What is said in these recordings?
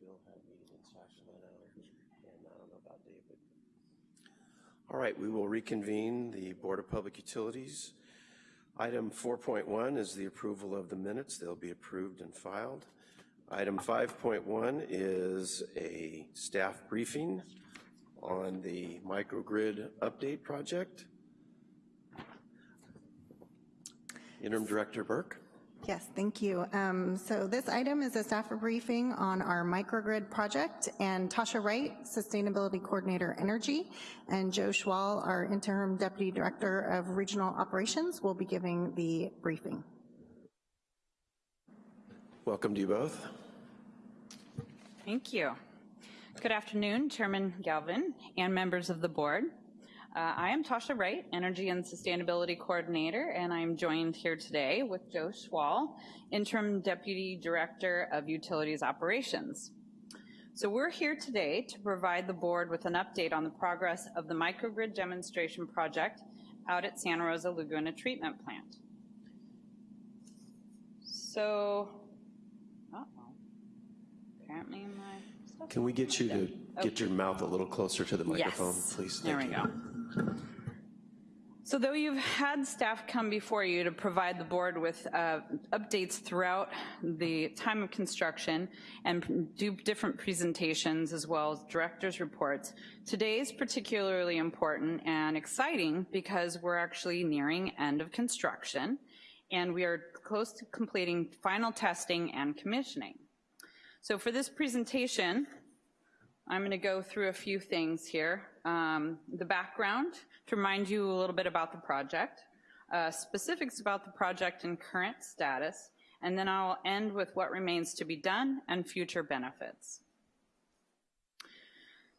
Bill had in Sacramento, and I don't know about David. All right, we will reconvene the Board of Public Utilities. Item 4.1 is the approval of the minutes. They'll be approved and filed. Item 5.1 is a staff briefing on the microgrid update project. Interim Director Burke. Yes, thank you. Um, so this item is a staff briefing on our microgrid project, and Tasha Wright, Sustainability Coordinator Energy, and Joe Schwal, our Interim Deputy Director of Regional Operations, will be giving the briefing. Welcome to you both. Thank you. Good afternoon, Chairman Galvin and members of the board. Uh, I am Tasha Wright, Energy and Sustainability Coordinator, and I'm joined here today with Joe Schwal, Interim Deputy Director of Utilities Operations. So we're here today to provide the board with an update on the progress of the microgrid demonstration project out at Santa Rosa Laguna Treatment Plant. So, uh-oh, apparently my Can we get you to get your mouth a little closer to the microphone, yes. please? There we you. go. So though you've had staff come before you to provide the board with uh, updates throughout the time of construction and do different presentations as well as director's reports, today is particularly important and exciting because we're actually nearing end of construction and we are close to completing final testing and commissioning. So for this presentation, I'm gonna go through a few things here. Um, the background, to remind you a little bit about the project, uh, specifics about the project and current status, and then I'll end with what remains to be done and future benefits.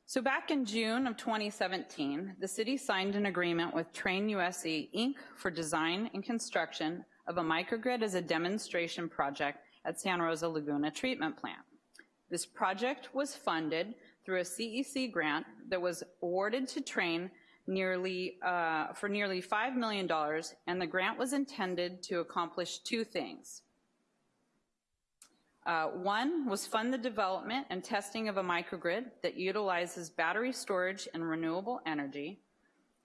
So back in June of 2017, the city signed an agreement with Trane USA Inc. for design and construction of a microgrid as a demonstration project at Santa Rosa Laguna Treatment Plant. This project was funded through a CEC grant that was awarded to Trane nearly, uh, for nearly $5 million, and the grant was intended to accomplish two things. Uh, one was fund the development and testing of a microgrid that utilizes battery storage and renewable energy,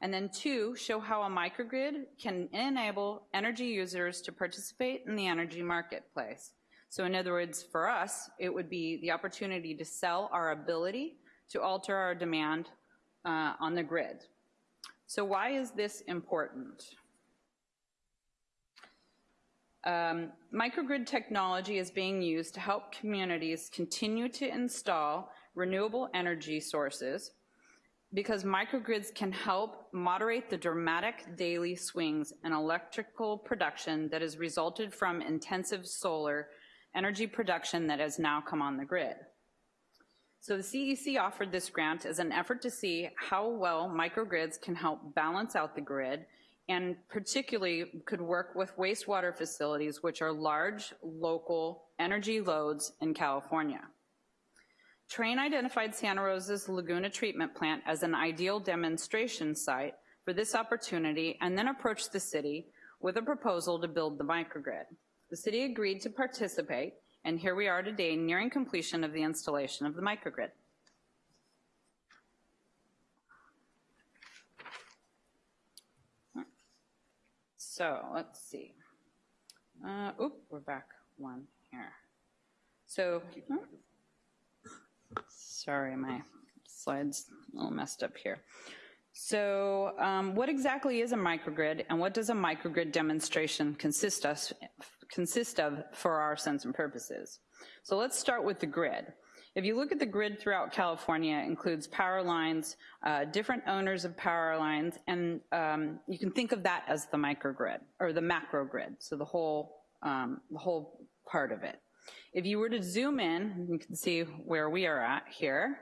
and then two, show how a microgrid can enable energy users to participate in the energy marketplace. So in other words, for us, it would be the opportunity to sell our ability to alter our demand uh, on the grid. So why is this important? Um, microgrid technology is being used to help communities continue to install renewable energy sources because microgrids can help moderate the dramatic daily swings in electrical production that has resulted from intensive solar energy production that has now come on the grid. So the CEC offered this grant as an effort to see how well microgrids can help balance out the grid and particularly could work with wastewater facilities which are large local energy loads in California. Trane identified Santa Rosa's Laguna Treatment Plant as an ideal demonstration site for this opportunity and then approached the city with a proposal to build the microgrid. The city agreed to participate, and here we are today nearing completion of the installation of the microgrid. So let's see. Uh, oop, we're back one here. So, hmm? sorry, my slide's a little messed up here. So um, what exactly is a microgrid and what does a microgrid demonstration consist of, consist of for our sense and purposes? So let's start with the grid. If you look at the grid throughout California, it includes power lines, uh, different owners of power lines, and um, you can think of that as the microgrid, or the macro grid, so the whole, um, the whole part of it. If you were to zoom in, you can see where we are at here,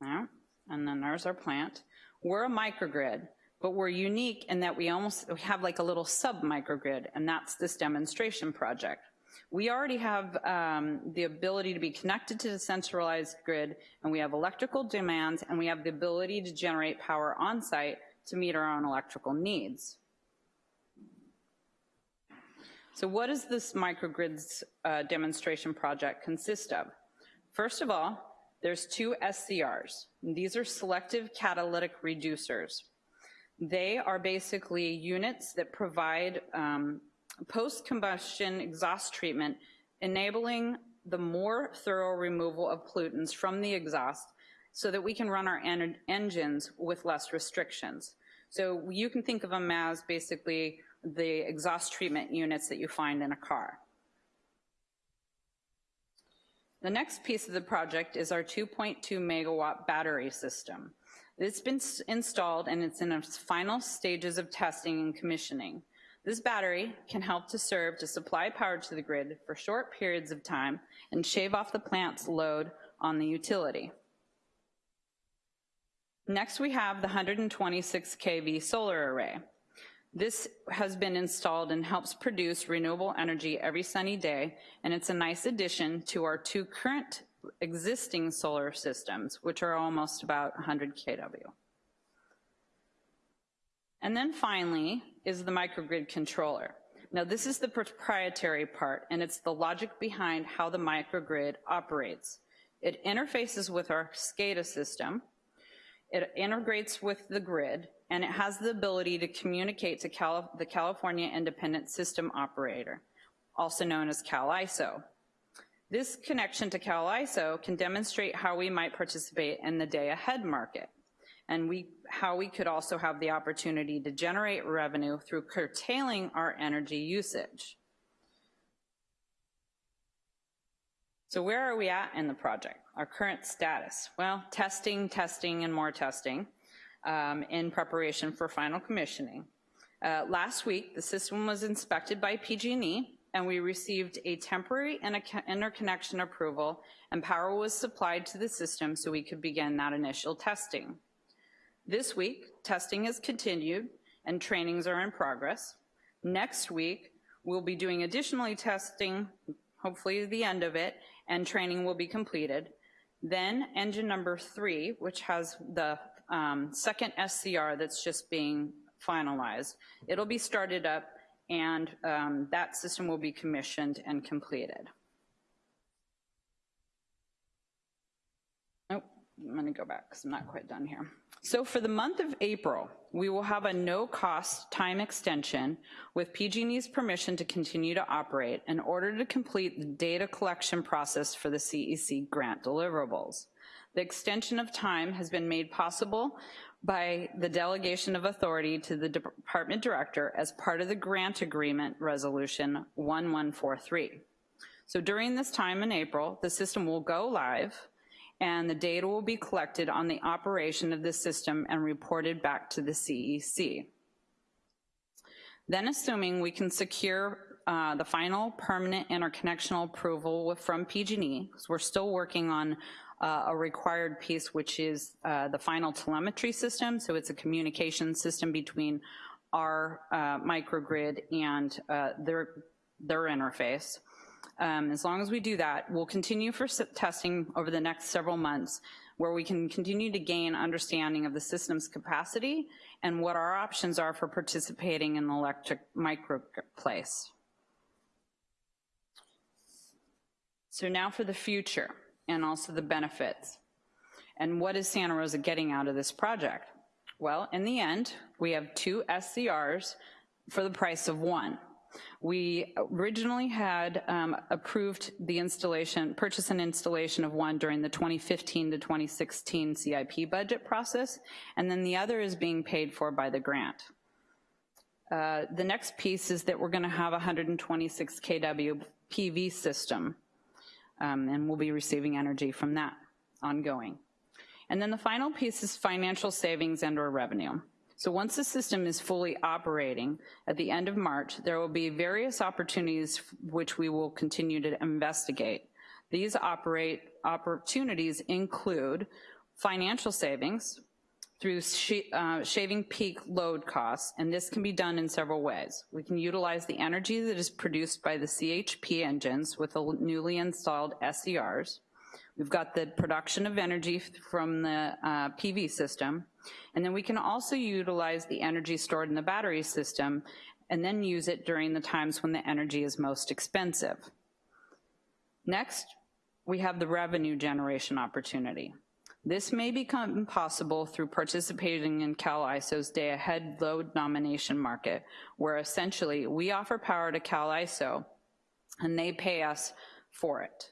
and then there's our plant. We're a microgrid, but we're unique in that we almost we have like a little sub-microgrid, and that's this demonstration project. We already have um, the ability to be connected to the centralized grid, and we have electrical demands, and we have the ability to generate power on site to meet our own electrical needs. So what does this microgrids uh, demonstration project consist of? First of all, there's two SCRs. These are selective catalytic reducers. They are basically units that provide um, post-combustion exhaust treatment, enabling the more thorough removal of pollutants from the exhaust so that we can run our en- engines with less restrictions. So you can think of them as basically the exhaust treatment units that you find in a car. The next piece of the project is our 2.2 megawatt battery system. It's been installed and it's in its final stages of testing and commissioning. This battery can help to serve to supply power to the grid for short periods of time and shave off the plant's load on the utility. Next, we have the 126 kV solar array. This has been installed and helps produce renewable energy every sunny day, and it's a nice addition to our two current existing solar systems, which are almost about 100 kW. And then finally is the microgrid controller. Now, this is the proprietary part, and it's the logic behind how the microgrid operates. It interfaces with our SCADA system, it integrates with the grid, and it has the ability to communicate to the California Independent System Operator, also known as CALISO. This connection to CALISO can demonstrate how we might participate in the day-ahead market, and we, how we could also have the opportunity to generate revenue through curtailing our energy usage. So where are we at in the project? Our current status? Well, testing, testing, and more testing um, in preparation for final commissioning. Uh, Last week, the system was inspected by PG&E, and we received a temporary interco- interconnection approval, and power was supplied to the system so we could begin that initial testing. This week, testing has continued, and trainings are in progress. Next week, we'll be doing additionally testing, hopefully the end of it, and training will be completed. Then engine number three, which has the um, second SCR that's just being finalized, it'll be started up and um, that system will be commissioned and completed. Oh, I'm gonna go back because I'm not quite done here. So for the month of April, we will have a no-cost time extension with PG&E's permission to continue to operate in order to complete the data collection process for the CEC grant deliverables. The extension of time has been made possible by the delegation of authority to the department director as part of the grant agreement resolution 1143. So during this time in April, the system will go live and the data will be collected on the operation of the system and reported back to the CEC. Then assuming we can secure uh, the final permanent interconnectional approval from PG&E, because we're still working on uh, a required piece, which is uh, the final telemetry system, so it's a communication system between our uh, microgrid and uh, their, their interface. Um, As long as we do that, we'll continue for testing over the next several months, where we can continue to gain understanding of the system's capacity and what our options are for participating in the electric microplace. So now for the future, and also the benefits. And what is Santa Rosa getting out of this project? Well, in the end, we have two SCRs for the price of one. We originally had um, approved the installation, purchase and installation of one during the 2015 to 2016 CIP budget process, and then the other is being paid for by the grant. Uh, The next piece is that we're gonna have a 126 kW PV system, um, and we'll be receiving energy from that ongoing. And then the final piece is financial savings and/or revenue. So once the system is fully operating, at the end of March, there will be various opportunities which we will continue to investigate. These operate, opportunities include financial savings through shi- uh, shaving peak load costs, and this can be done in several ways. We can utilize the energy that is produced by the CHP engines with the newly installed SCRs. We've got the production of energy from the uh, PV system, and then we can also utilize the energy stored in the battery system and then use it during the times when the energy is most expensive. Next, we have the revenue generation opportunity. This may become possible through participating in CalISO's day-ahead load nomination market, where essentially we offer power to CalISO and they pay us for it.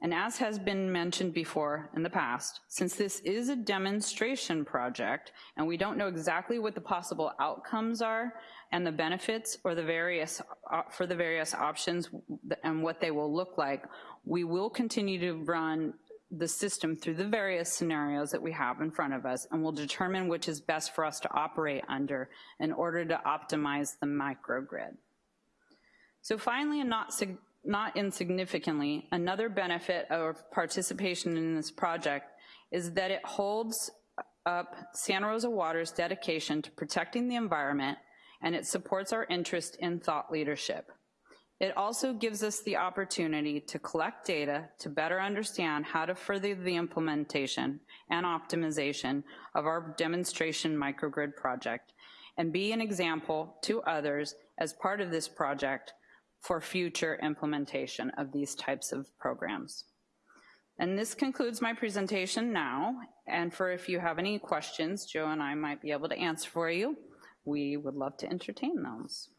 And as has been mentioned before in the past, since this is a demonstration project and we don't know exactly what the possible outcomes are and the benefits or the various, uh, for the various options and what they will look like, we will continue to run the system through the various scenarios that we have in front of us and we'll determine which is best for us to operate under in order to optimize the microgrid. So finally, and not, not insignificantly, another benefit of participation in this project is that it holds up Santa Rosa Water's dedication to protecting the environment and it supports our interest in thought leadership. It also gives us the opportunity to collect data to better understand how to further the implementation and optimization of our demonstration microgrid project and be an example to others as part of this project for future implementation of these types of programs. And this concludes my presentation now, and for if you have any questions, Joe and I might be able to answer for you. We would love to entertain those.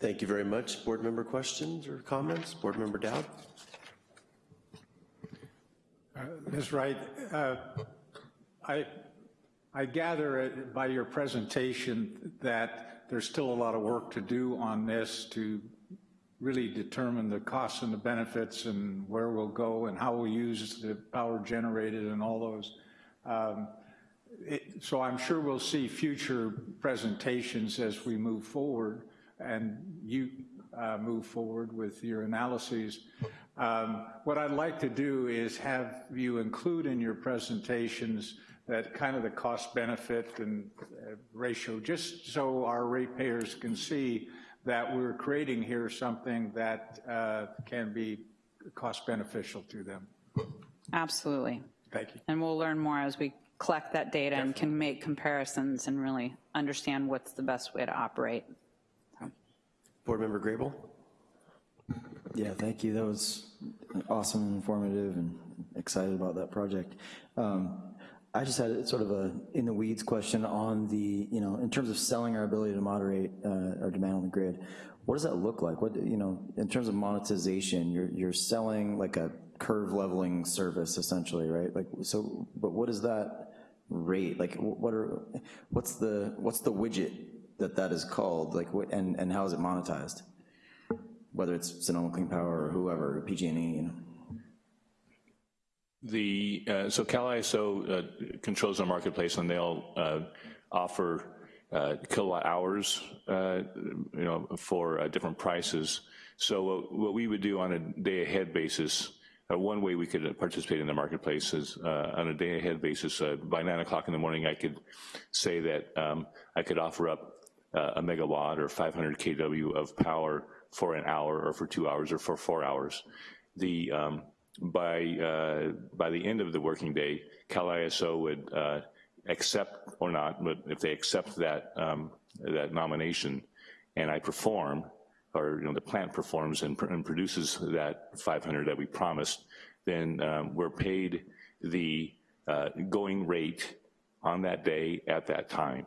Thank you very much. Board member questions or comments? Board member Dowd? Uh, Ms. Wright, uh, I, I gather by your presentation that there's still a lot of work to do on this to really determine the costs and the benefits and where we'll go and how we'll use the power generated and all those. Um, it, so I'm sure we'll see future presentations as we move forward and you uh, move forward with your analyses. Um, what I'd like to do is have you include in your presentations that kind of the cost benefit and uh, ratio, just so our ratepayers can see that we're creating here something that uh, can be cost beneficial to them. Absolutely. Thank you. And we'll learn more as we collect that data and can make comparisons and really understand what's the best way to operate. Board member Grable? Yeah, thank you. That was awesome and informative and excited about that project. Um, I just had sort of a in the weeds question on the, you know, in terms of selling our ability to moderate uh, our demand on the grid. What does that look like? What, you know, in terms of monetization, you're, you're selling like a curve leveling service essentially, right? Like, so, but what is that rate? Like, what are, what's the, what's the widget that that is called? Like, what, and, and how is it monetized? Whether it's Sonoma Clean Power or whoever, PG&E, you know? The, uh, so CalISO uh, controls the marketplace and they'll uh, offer uh, kilowatt hours, uh, you know, for uh, different prices. So what, we would do on a day ahead basis, one way we could participate in the marketplace is on a day ahead basis, by nine o'clock in the morning, I could say that um, I could offer up a megawatt or 500 kW of power for an hour or for two hours or for four hours. The um, by, uh, by the end of the working day, CalISO would uh, accept or not, but if they accept that, um, that nomination and I perform, or you know, the plant performs and, pr and produces that 500 that we promised, then um, we're paid the uh, going rate on that day at that time.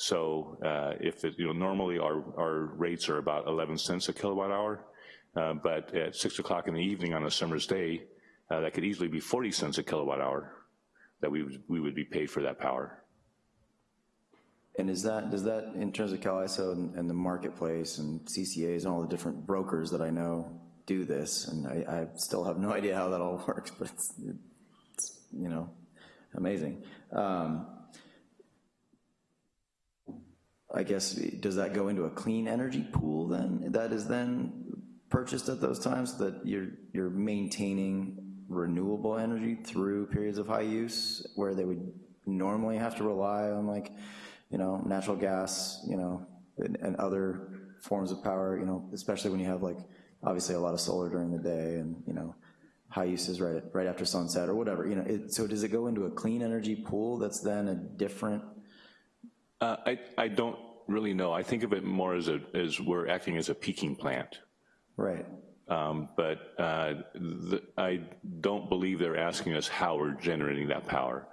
So uh, if it, you know, normally our, our rates are about 11 cents a kilowatt hour, uh, but at six o'clock in the evening on a summer's day, uh, that could easily be 40 cents a kilowatt hour that we would, we would be paid for that power. And is that, does that, in terms of CalISO and, and the marketplace and CCAs and all the different brokers that I know do this, and I, I still have no idea how that all works, but it's, it's you know, amazing. Um, I guess, does that go into a clean energy pool then? That is then purchased at those times that you're, you're maintaining renewable energy through periods of high use where they would normally have to rely on like, you know, natural gas, you know, and, and other forms of power, you know, especially when you have like, obviously a lot of solar during the day and, you know, high uses right, right after sunset or whatever, you know, it, so does it go into a clean energy pool that's then a different? Uh, I, I don't really know. I think of it more as a, as we're acting as a peaking plant. Right. Um, But uh, the- I don't believe they're asking us how we're generating that power.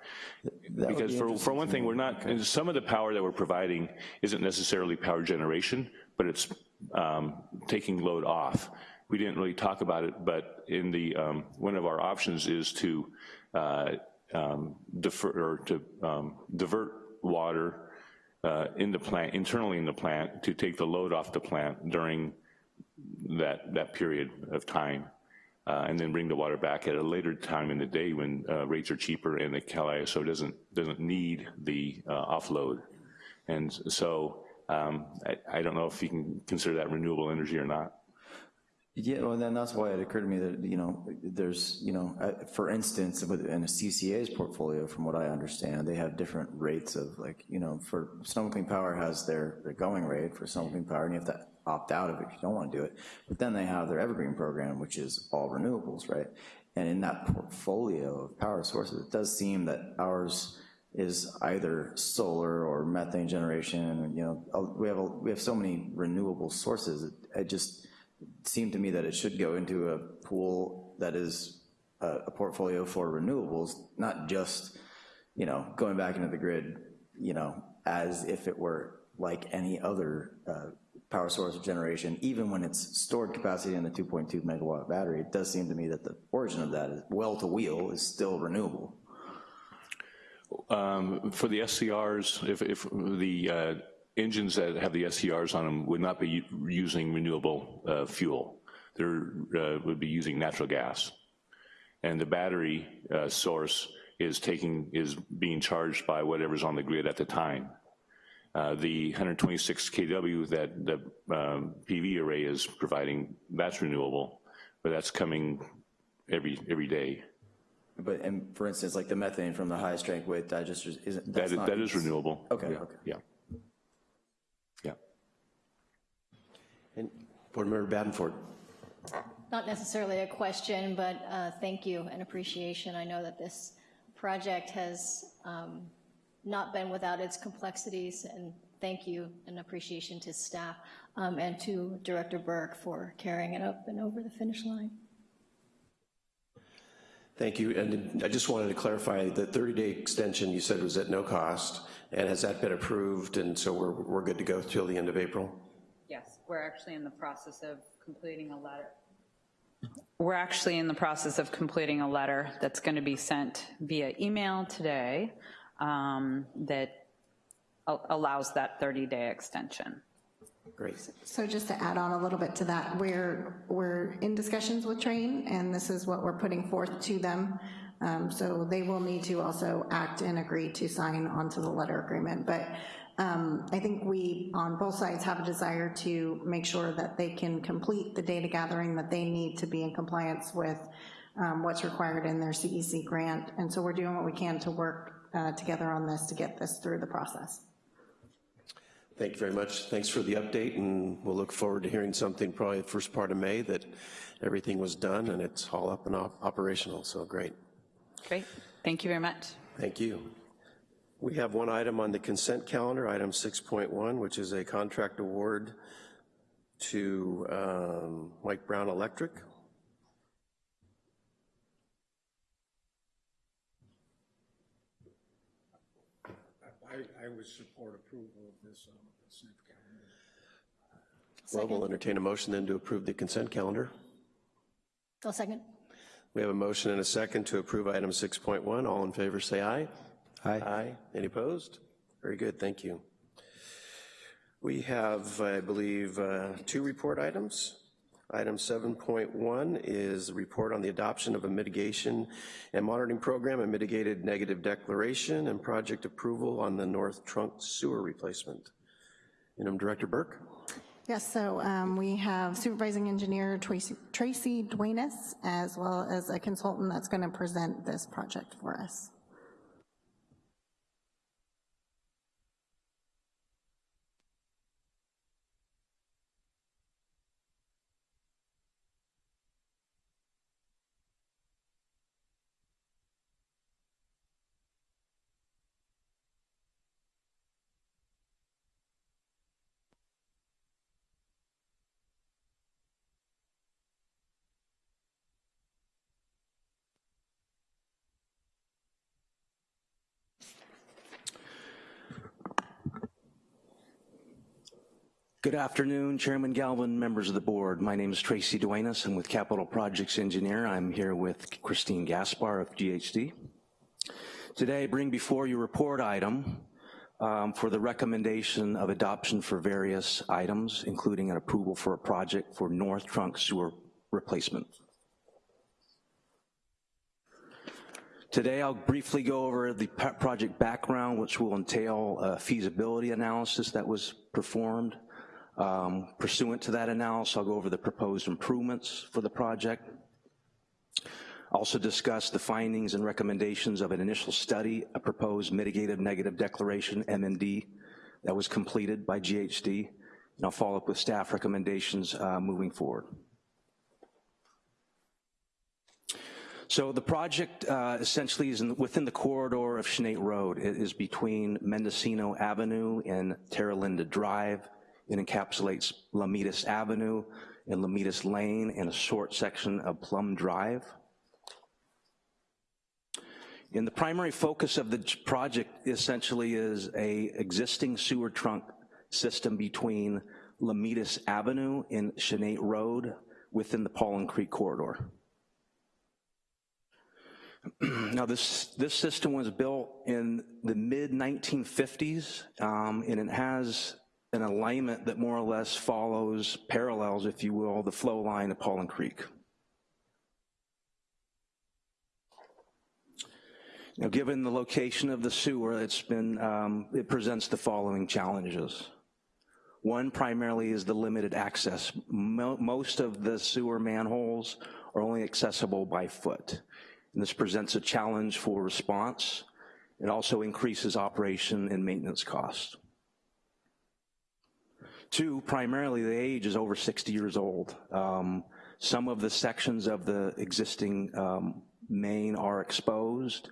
That Because be for, for one thing, we're not, and some of the power that we're providing isn't necessarily power generation, but it's um, taking load off. We didn't really talk about it, but in the, um, one of our options is to uh, um, defer, or to um, divert water uh, in the plant, internally in the plant, to take the load off the plant during that, that period of time, uh, and then bring the water back at a later time in the day when uh, rates are cheaper and the Cal ISO doesn't, doesn't need the uh, offload. And so um, I, I don't know if you can consider that renewable energy or not. Yeah, well, then that's why it occurred to me that, you know, there's, you know, uh, for instance, within a CCA's portfolio, from what I understand, they have different rates of like, you know, for Sonoma Clean Power has their, their going rate for Sonoma Clean Power, and you have to opt out of it if you don't want to do it. But then they have their Evergreen program, which is all renewables, right? And in that portfolio of power sources, it does seem that ours is either solar or methane generation, you know, uh, we have, a- we have so many renewable sources, it- it just, seemed to me that it should go into a pool that is a, a portfolio for renewables, not just, you know, going back into the grid, you know, as if it were like any other uh, power source of generation, even when it's stored capacity in the 2.2 megawatt battery, it does seem to me that the origin of that is well-to-wheel is still renewable. Um, For the SCRs, if, if the uh, engines that have the SCRs on them would not be using renewable uh, fuel, they would be using natural gas. And the battery uh, source is taking, is being charged by whatever's on the grid at the time. Uh, The 126 kW that the um, PV array is providing, that's renewable, but that's coming every, every day. But, and for instance, like the methane from the high-strength waste digesters, isn't, That that's is, not... that is renewable. Okay, Yeah, okay. Yeah. And Board Member Badenford. Not necessarily a question, but uh, thank you and appreciation. I know that this project has um, not been without its complexities, and thank you and appreciation to staff um, and to Director Burke for carrying it up and over the finish line. Thank you, and I just wanted to clarify, the 30-day extension you said was at no cost, and has that been approved, and so we're, we're good to go till the end of April? Yes, we're actually in the process of completing a letter. We're actually in the process of completing a letter that's going to be sent via email today um, that allows that 30-day extension. Great. So just to add on a little bit to that, we're, we're in discussions with Trane, and this is what we're putting forth to them. Um, So they will need to also act and agree to sign onto the letter agreement. But um, I think we, on both sides, have a desire to make sure that they can complete the data gathering that they need to be in compliance with um, what's required in their CEC grant. And so we're doing what we can to work uh, together on this to get this through the process. Thank you very much. Thanks for the update, and we'll look forward to hearing something probably the first part of May that everything was done and it's all up and op- operational, so great. Great, thank you very much. Thank you. We have one item on the consent calendar, item 6.1, which is a contract award to um, Mike Brown Electric. I, I would support approval of this on the consent calendar. Well, we'll entertain a motion then to approve the consent calendar. I'll second. We have a motion and a second to approve item 6.1. All in favor, say aye. Aye. Aye. Any opposed? Very good, thank you. We have, I believe, uh, two report items. Item 7.1 is a report on the adoption of a mitigation and monitoring program and mitigated negative declaration and project approval on the North Trunk Sewer replacement. Interim Director Burke. Yes, so um, we have supervising engineer Tracy Tracy Duenas, as well as a consultant that's going to present this project for us. Good afternoon, Chairman Galvin, members of the board. My name is Tracy Duenas. I'm with Capital Projects Engineer. I'm here with Christine Gaspar of GHD. Today, I bring before you report item um, for the recommendation of adoption for various items, including an approval for a project for North Trunk Sewer replacement. Today, I'll briefly go over the project background, which will entail a feasibility analysis that was performed. Um, pursuant to that analysis, I'll go over the proposed improvements for the project. Also discuss the findings and recommendations of an initial study, a proposed mitigated negative declaration, MND, that was completed by GHD, and I'll follow up with staff recommendations uh, moving forward. So the project uh, essentially is in, within the corridor of Chanate Road. It is between Mendocino Avenue and Terra Linda Drive. It encapsulates Lomitas Avenue and Lomitas Lane and a short section of Plum Drive. And the primary focus of the project essentially is a existing sewer trunk system between Lomitas Avenue and Chanate Road within the Paulin Creek corridor. now this, this system was built in the mid 1950s um, and it has an alignment that more or less follows, parallels, if you will, the flow line of Paulin Creek. Now, given the location of the sewer, it's been, um, it presents the following challenges. One primarily is the limited access. Mo most of the sewer manholes are only accessible by foot. And this presents a challenge for response. It also increases operation and maintenance costs. Two, primarily the age is over 60 years old. Um, some of the sections of the existing um, main are exposed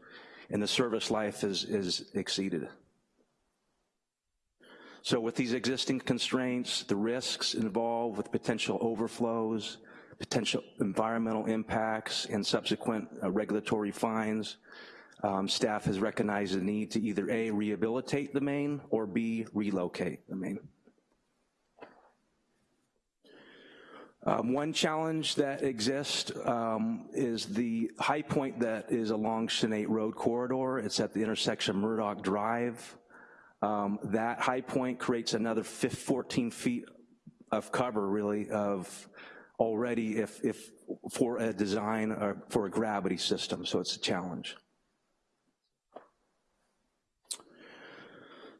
and the service life is, is exceeded. So with these existing constraints, the risks involved with potential overflows, potential environmental impacts, and subsequent uh, regulatory fines, um, staff has recognized the need to either A, rehabilitate the main, or B, relocate the main. Um, one challenge that exists um, is the high point that is along Chanate Road corridor. It's at the intersection of Murdoch Drive. Um, that high point creates another 14 feet of cover, really, of already if, if for a design or for a gravity system, so it's a challenge.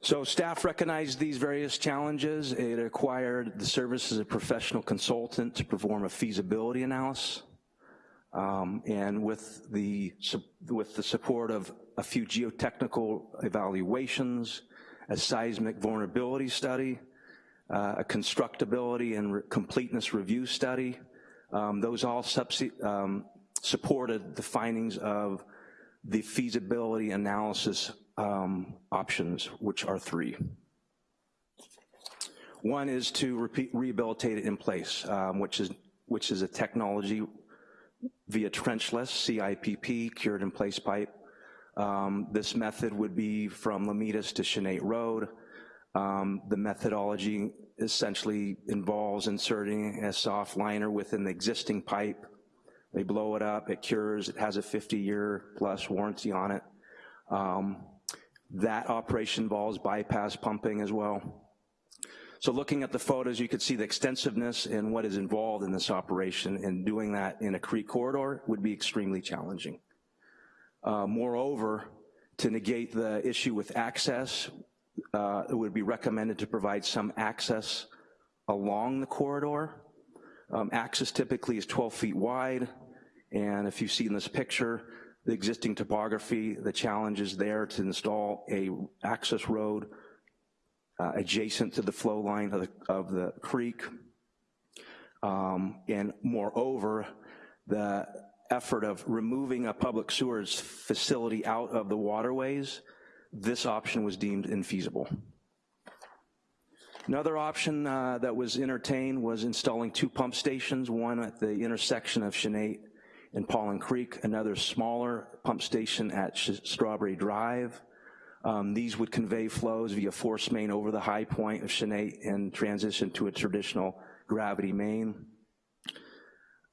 So staff recognized these various challenges. It acquired the services of a professional consultant to perform a feasibility analysis. Um, and with the, with the support of a few geotechnical evaluations, a seismic vulnerability study, uh, a constructability and re completeness review study, um, those all um, supported the findings of the feasibility analysis um, options, which are three. One is to repeat, rehabilitate it in place, um, which is which is a technology via trenchless, CIPP, cured in place pipe. Um, this method would be from Lomitas to Chanate Road. Um, the methodology essentially involves inserting a soft liner within the existing pipe. They blow it up, it cures, it has a 50 year plus warranty on it. Um, that operation involves bypass pumping as well. So looking at the photos, you could see the extensiveness and what is involved in this operation, and doing that in a creek corridor would be extremely challenging. Uh, moreover, to negate the issue with access, uh, it would be recommended to provide some access along the corridor. Um, access typically is 12 feet wide, and if you see in this picture, the existing topography, the challenges there to install a access road uh, adjacent to the flow line of the, of the creek. Um, and moreover, the effort of removing a public sewers facility out of the waterways, this option was deemed infeasible. Another option uh, that was entertained was installing two pump stations, one at the intersection of Chanate in Paulin Creek, another smaller pump station at Strawberry Drive. Um, These would convey flows via force main over the high point of Chanate and transition to a traditional gravity main.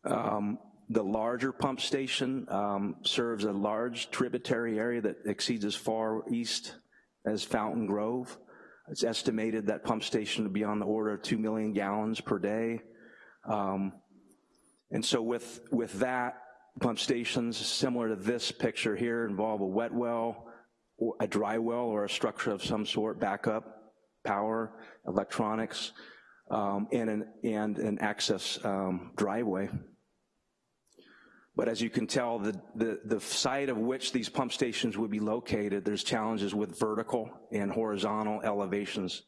Um, The larger pump station um, serves a large tributary area that exceeds as far east as Fountain Grove. It's estimated that pump station to be on the order of 2 million gallons per day. Um, And so with, with that, pump stations similar to this picture here involve a wet well, a dry well, or a structure of some sort, backup, power, electronics, um, and, an, and an access um, driveway. But as you can tell, the, the, the site of which these pump stations would be located, there's challenges with vertical and horizontal elevations.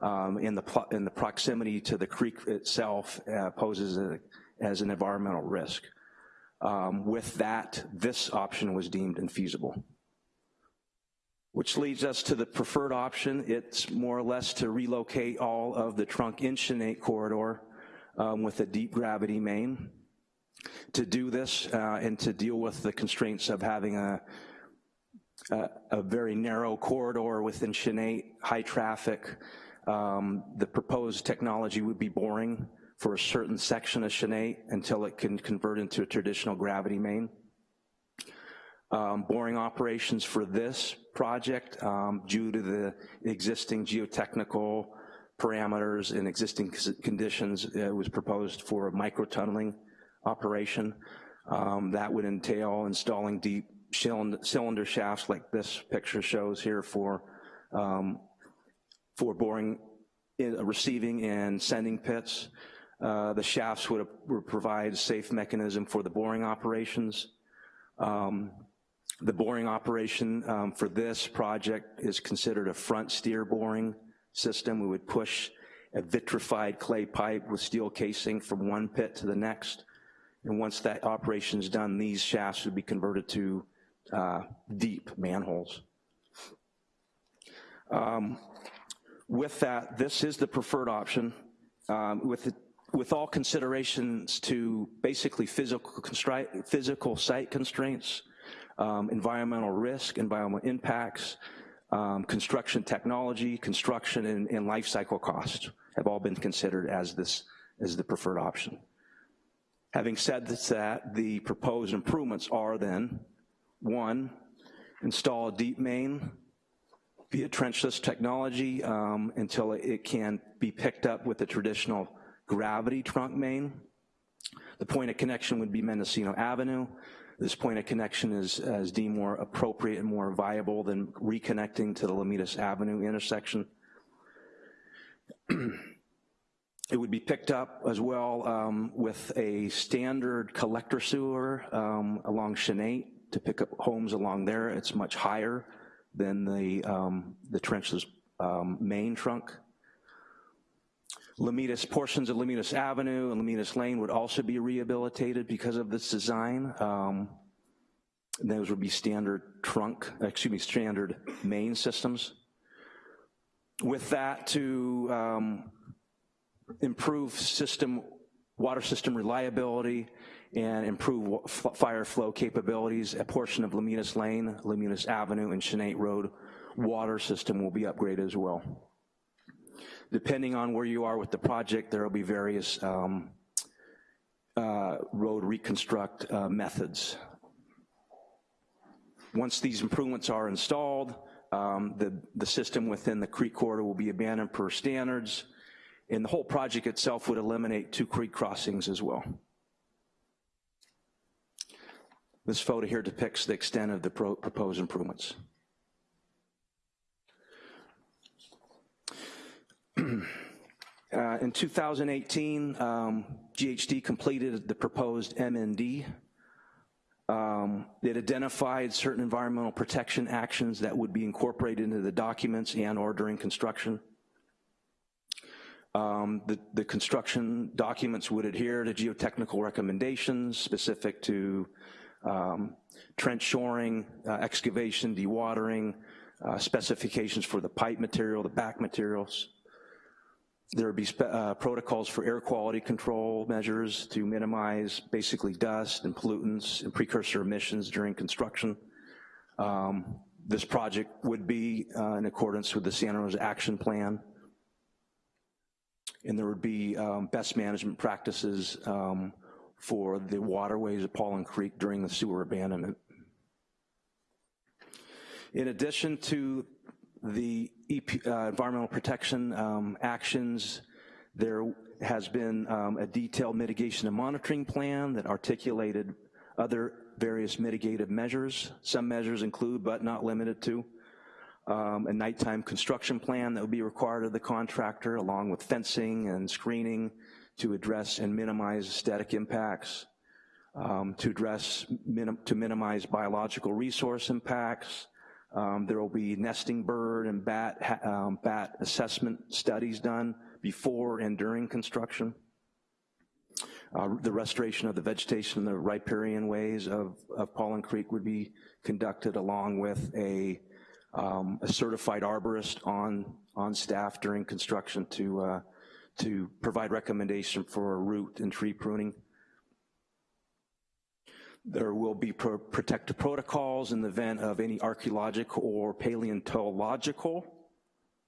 Um, and, the, and the proximity to the creek itself uh, poses a, as an environmental risk. Um, with that, this option was deemed infeasible. Which leads us to the preferred option. It's more or less to relocate all of the trunk in Chanate corridor um, with a deep gravity main. To do this uh, and to deal with the constraints of having a, a, a very narrow corridor within Chanate, high traffic, um, the proposed technology would be boring for a certain section of Chanate until it can convert into a traditional gravity main. Um, boring operations for this project, um, due to the existing geotechnical parameters and existing conditions, it was proposed for a micro-tunneling operation. Um, that would entail installing deep cylinder shafts like this picture shows here for, um, for boring, in, receiving and sending pits. Uh, the shafts would, would, provide a safe mechanism for the boring operations. Um, the boring operation um, for this project is considered a front steer boring system. We would push a vitrified clay pipe with steel casing from one pit to the next. And once that operation is done, these shafts would be converted to uh, deep manholes. Um, with that, this is the preferred option. Um, with, the, with all considerations to basically physical, physical site constraints, um, environmental risk, environmental impacts, um, construction technology, construction and, and life cycle costs have all been considered as this as the preferred option. Having said that, the proposed improvements are then, one, install a deep main via trenchless technology um, until it can be picked up with the traditional gravity trunk main. The point of connection would be Mendocino Avenue. This point of connection is, is deemed more appropriate and more viable than reconnecting to the Lomitas Avenue intersection. it would be picked up as well um, with a standard collector sewer um, along Chanate to pick up homes along there. It's much higher than the, um, the trenchless um, main trunk. Lomitas, portions of Lomitas Avenue and Lomitas Lane would also be rehabilitated because of this design. Um, those would be standard trunk, excuse me, standard main systems. With that to um, improve system, water system reliability and improve fire flow capabilities, a portion of Lomitas Lane, Lomitas Avenue, and Chanate Road water system will be upgraded as well. Depending on where you are with the project, there will be various um, uh, road reconstruct uh, methods. Once these improvements are installed, um, the, the system within the creek corridor will be abandoned per standards, and the whole project itself would eliminate two creek crossings as well. This photo here depicts the extent of the pro proposed improvements. Uh, in 2018, um, GHD completed the proposed MND. Um, it identified certain environmental protection actions that would be incorporated into the documents and or during construction. Um, the, the, construction documents would adhere to geotechnical recommendations specific to um, trench shoring, uh, excavation, dewatering, uh, specifications for the pipe material, the back materials, there would be uh, protocols for air quality control measures to minimize basically dust and pollutants and precursor emissions during construction. Um, This project would be uh, in accordance with the Santa Rosa Action Plan. And there would be um, best management practices um, for the waterways of Paulin Creek during the sewer abandonment. In addition to the EP, uh, environmental protection um, actions, there has been um, a detailed mitigation and monitoring plan that articulated other various mitigative measures. Some measures include, but not limited to, um, a nighttime construction plan that would be required of the contractor, along with fencing and screening to address and minimize aesthetic impacts, um, to address, minim to minimize biological resource impacts. Um, there will be nesting bird and bat, um, bat assessment studies done before and during construction. Uh, the restoration of the vegetation the riparian ways of, of Paulin Creek would be conducted along with a, um, a certified arborist on, on staff during construction to, uh, to provide recommendation for root and tree pruning. There will be pro protective protocols in the event of any archeological or paleontological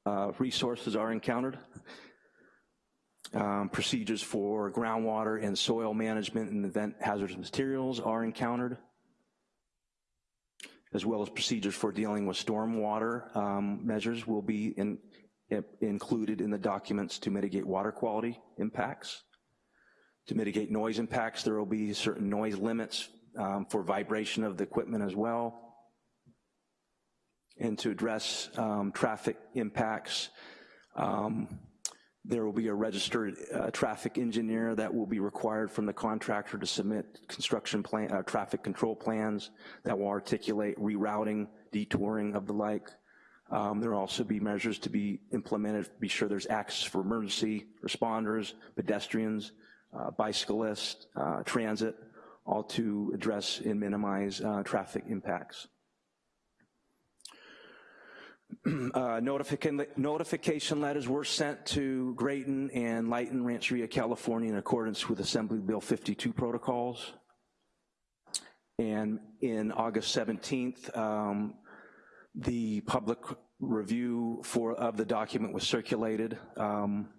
uh, resources are encountered um, procedures for groundwater and soil management in the event hazardous materials are encountered, as well as procedures for dealing with stormwater um, measures will be in, in, included in the documents to mitigate water quality impacts. To mitigate noise impacts, there will be certain noise limits um, for vibration of the equipment as well. And to address um, traffic impacts, um, there will be a registered uh, traffic engineer that will be required from the contractor to submit construction plan, uh, traffic control plans that will articulate rerouting, detouring of the like. Um, there will also be measures to be implemented, to be sure there's access for emergency responders, pedestrians, uh, bicyclists, uh, transit, all to address and minimize uh, traffic impacts. uh, notification, notification letters were sent to Graton and Lytton Rancheria, California in accordance with Assembly Bill 52 protocols. And in August 17th, um, the public review for of the document was circulated. Um,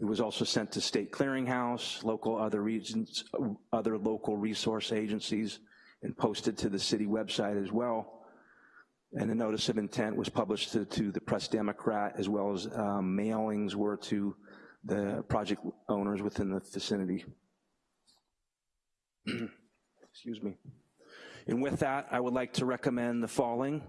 it was also sent to State Clearinghouse, local other regions, other local resource agencies, and posted to the city website as well. And a notice of intent was published to, to the Press Democrat as well as um, mailings were to the project owners within the vicinity. Excuse me. And with that, I would like to recommend the following.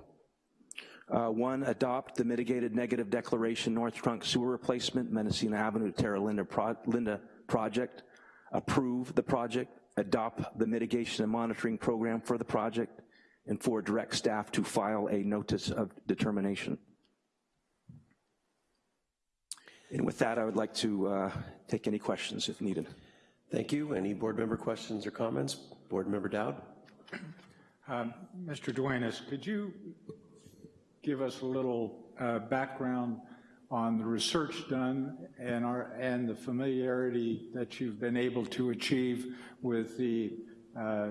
Uh, one, adopt the mitigated negative declaration North Trunk sewer replacement, Mendocino Avenue Terra Linda, Pro Linda project. Approve the project, adopt the mitigation and monitoring program for the project, and for direct staff to file a notice of determination. And with that, I would like to uh, take any questions if needed. Thank you. Any board member questions or comments? Board member Dowd? Um, Mr. Duenas, could you give us a little uh, background on the research done and, our, and the familiarity that you've been able to achieve with the uh,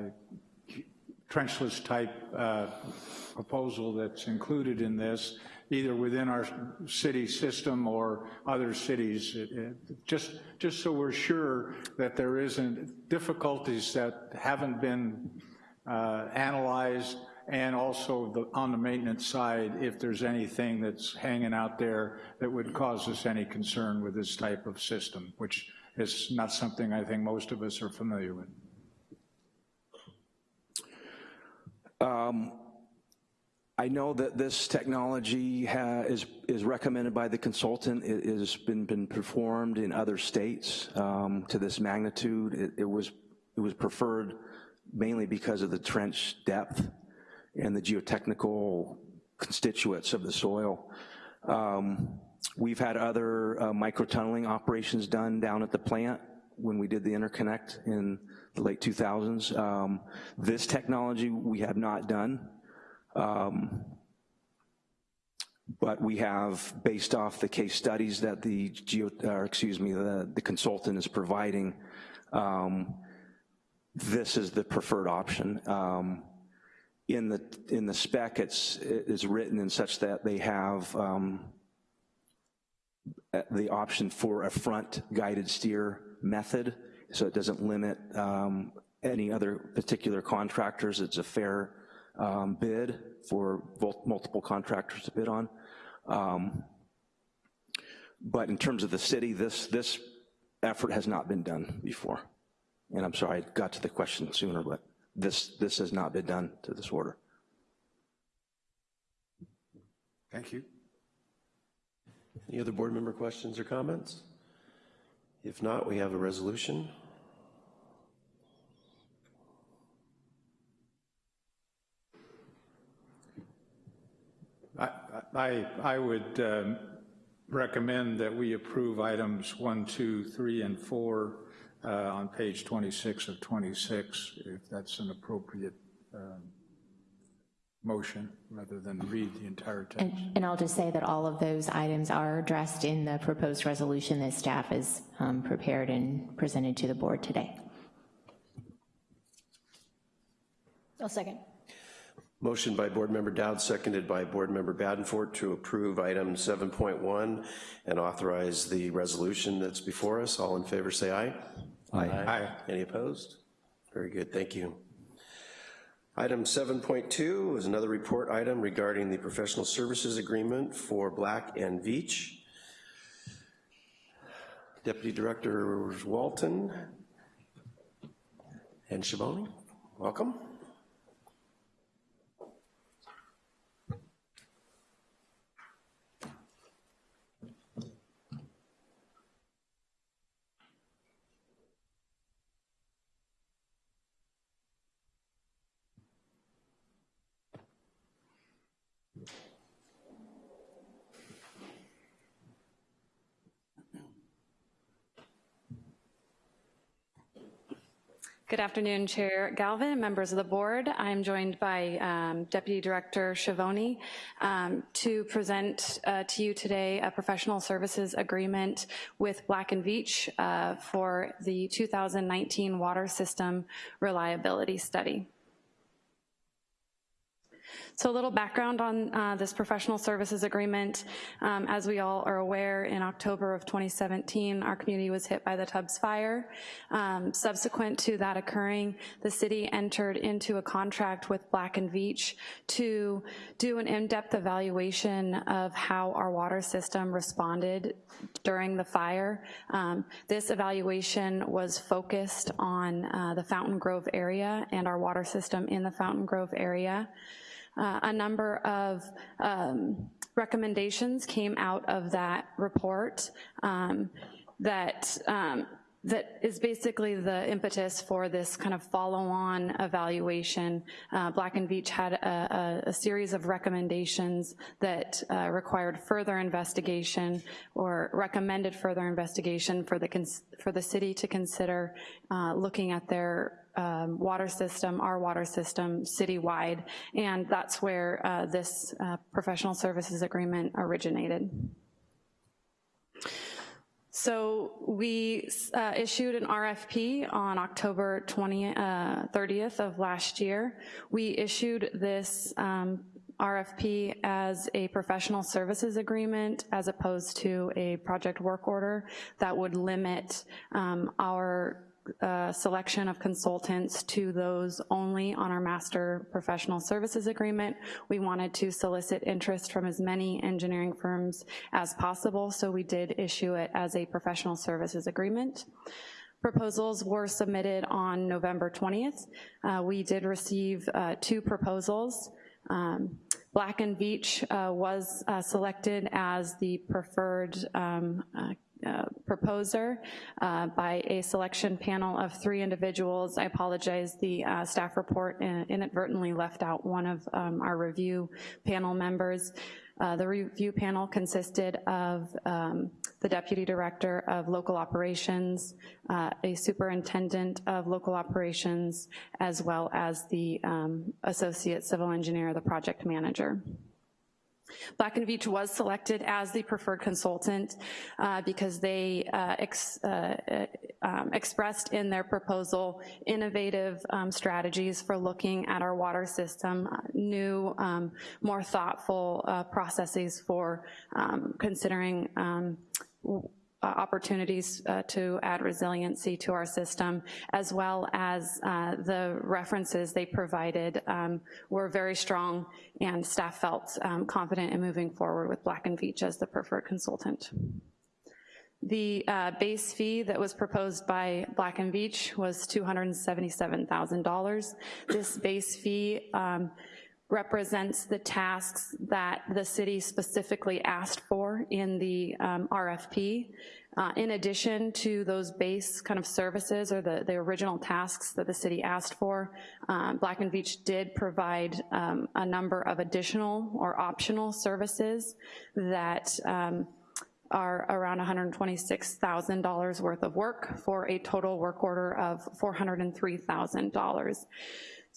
trenchless type uh, proposal that's included in this, either within our city system or other cities, it, it, just, just so we're sure that there isn't difficulties that haven't been uh, analyzed and also the, on the maintenance side, if there's anything that's hanging out there that would cause us any concern with this type of system, which is not something I think most of us are familiar with. Um, I know that this technology is, is recommended by the consultant. It has been, been performed in other states um, to this magnitude. It, it, was, it was preferred mainly because of the trench depth and the geotechnical constituents of the soil. Um, we've had other uh, microtunneling operations done down at the plant when we did the interconnect in the late 2000s. Um, this technology we have not done, um, but we have, based off the case studies that the geo, or excuse me, the, the consultant is providing, um, this is the preferred option. Um, in the, in the spec, it's, it is written in such that they have um, the option for a front guided steer method, so it doesn't limit um, any other particular contractors. It's a fair um, bid for multiple contractors to bid on. Um, But in terms of the city, this, this effort has not been done before. And I'm sorry, I got to the question sooner, but this, this has not been done to this order. Thank you. Any other board member questions or comments? If not, we have a resolution. I, I, I would um, recommend that we approve items one, two, three, and four uh, on page 26 of 26, if that's an appropriate um, motion, rather than read the entire text. And, and I'll just say that all of those items are addressed in the proposed resolution that staff has um, prepared and presented to the board today. I'll second. Motion by Board Member Dowd, seconded by Board Member Badenfort to approve item 7.1 and authorize the resolution that's before us. All in favor, say aye. Aye. Aye. aye. Any opposed? Very good, thank you. Item 7.2 is another report item regarding the professional services agreement for Black and Veatch. Deputy Director Walton and Shaboni, welcome. Good afternoon, Chair Galvin members of the board. I'm joined by um, Deputy Director Schiavone um, to present uh, to you today a professional services agreement with Black and Veatch uh, for the 2019 water system reliability study. So a little background on uh, this professional services agreement. Um, as we all are aware, in October of 2017, our community was hit by the Tubbs fire. Um, subsequent to that occurring, the city entered into a contract with Black and Veatch to do an in-depth evaluation of how our water system responded during the fire. Um, this evaluation was focused on uh, the Fountain Grove area and our water system in the Fountain Grove area. Uh, a number of um, recommendations came out of that report um, that um, that is basically the impetus for this kind of follow-on evaluation. Uh, Black and Veatch had a, a, a, series of recommendations that uh, required further investigation or recommended further investigation for the, for the city to consider uh, looking at their um, water system, our water system citywide, and that's where uh, this uh, professional services agreement originated. So we uh, issued an RFP on October 20, uh, 30th of last year. We issued this um, RFP as a professional services agreement as opposed to a project work order that would limit um, our uh, selection of consultants to those only on our master professional services agreement. We wanted to solicit interest from as many engineering firms as possible, so we did issue it as a professional services agreement. Proposals were submitted on November 20th. Uh, we did receive uh, two proposals. Um, Black and Veatch uh, was uh, selected as the preferred um, uh, proposer uh, by a selection panel of three individuals. I apologize, the uh, staff report inadvertently left out one of um, our review panel members. Uh, the review panel consisted of um, the Deputy Director of Local Operations, uh, a Superintendent of Local Operations, as well as the um, Associate Civil Engineer, the Project Manager. Black and Veatch was selected as the preferred consultant uh, because they uh, ex, uh, um, expressed in their proposal innovative um, strategies for looking at our water system, uh, new, um, more thoughtful uh, processes for um, considering um, uh, opportunities uh, to add resiliency to our system, as well as uh, the references they provided um, were very strong and staff felt um, confident in moving forward with Black and Veatch as the preferred consultant. The uh, base fee that was proposed by Black and Veatch was $277,000. This base fee um, represents the tasks that the city specifically asked for in the um, RFP. Uh, in addition to those base kind of services or the, the original tasks that the city asked for, um, Black and Veatch did provide um, a number of additional or optional services that um, are around $126,000 worth of work for a total work order of $403,000.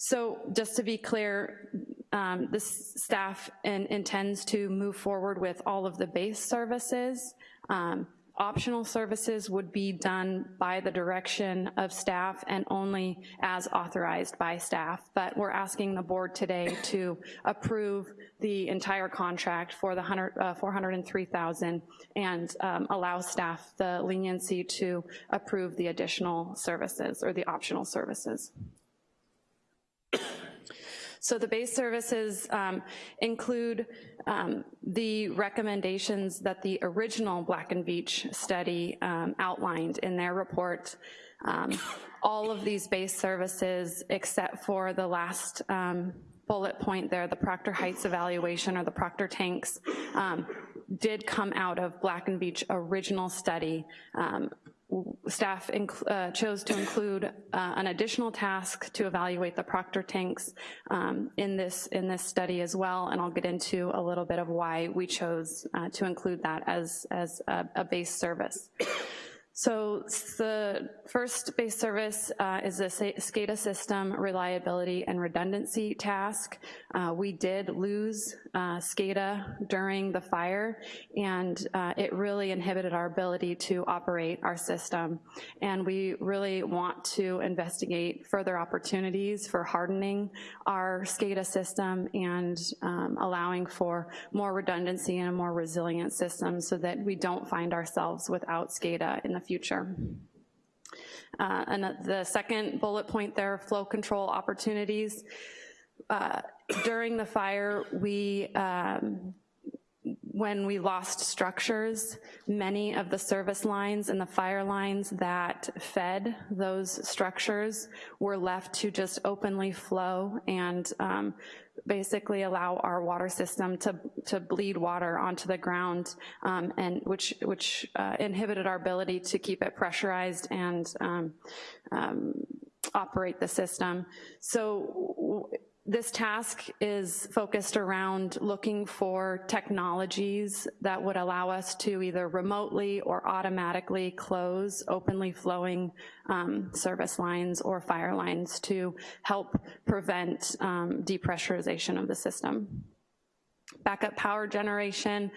So just to be clear, um, the staff in, intends to move forward with all of the base services. Um, optional services would be done by the direction of staff and only as authorized by staff, but we're asking the board today to approve the entire contract for the 100, uh, 403,000 and um, allow staff the leniency to approve the additional services or the optional services. So the base services um, include um, the recommendations that the original Black and Veatch study um, outlined in their report. Um, all of these base services, except for the last um, bullet point there, the Proctor Heights evaluation or the Proctor tanks, um, did come out of Black and Veatch original study. Staff uh, chose to include uh, an additional task to evaluate the proctor tanks um, in this in this study as well, and I'll get into a little bit of why we chose uh, to include that as, as a, a base service. So the first base service uh, is a SCADA system reliability and redundancy task. Uh, we did lose uh, SCADA during the fire and uh, it really inhibited our ability to operate our system. And we really want to investigate further opportunities for hardening our SCADA system and um, allowing for more redundancy and a more resilient system so that we don't find ourselves without SCADA in the future. Uh, and the second bullet point there, flow control opportunities. Uh, during the fire, we um, when we lost structures, many of the service lines and the fire lines that fed those structures were left to just openly flow and um, basically allow our water system to, to bleed water onto the ground, um, and which, which uh, inhibited our ability to keep it pressurized and um, um operate the system. So this task is focused around looking for technologies that would allow us to either remotely or automatically close openly flowing um, service lines or fire lines to help prevent um, depressurization of the system backup power generation.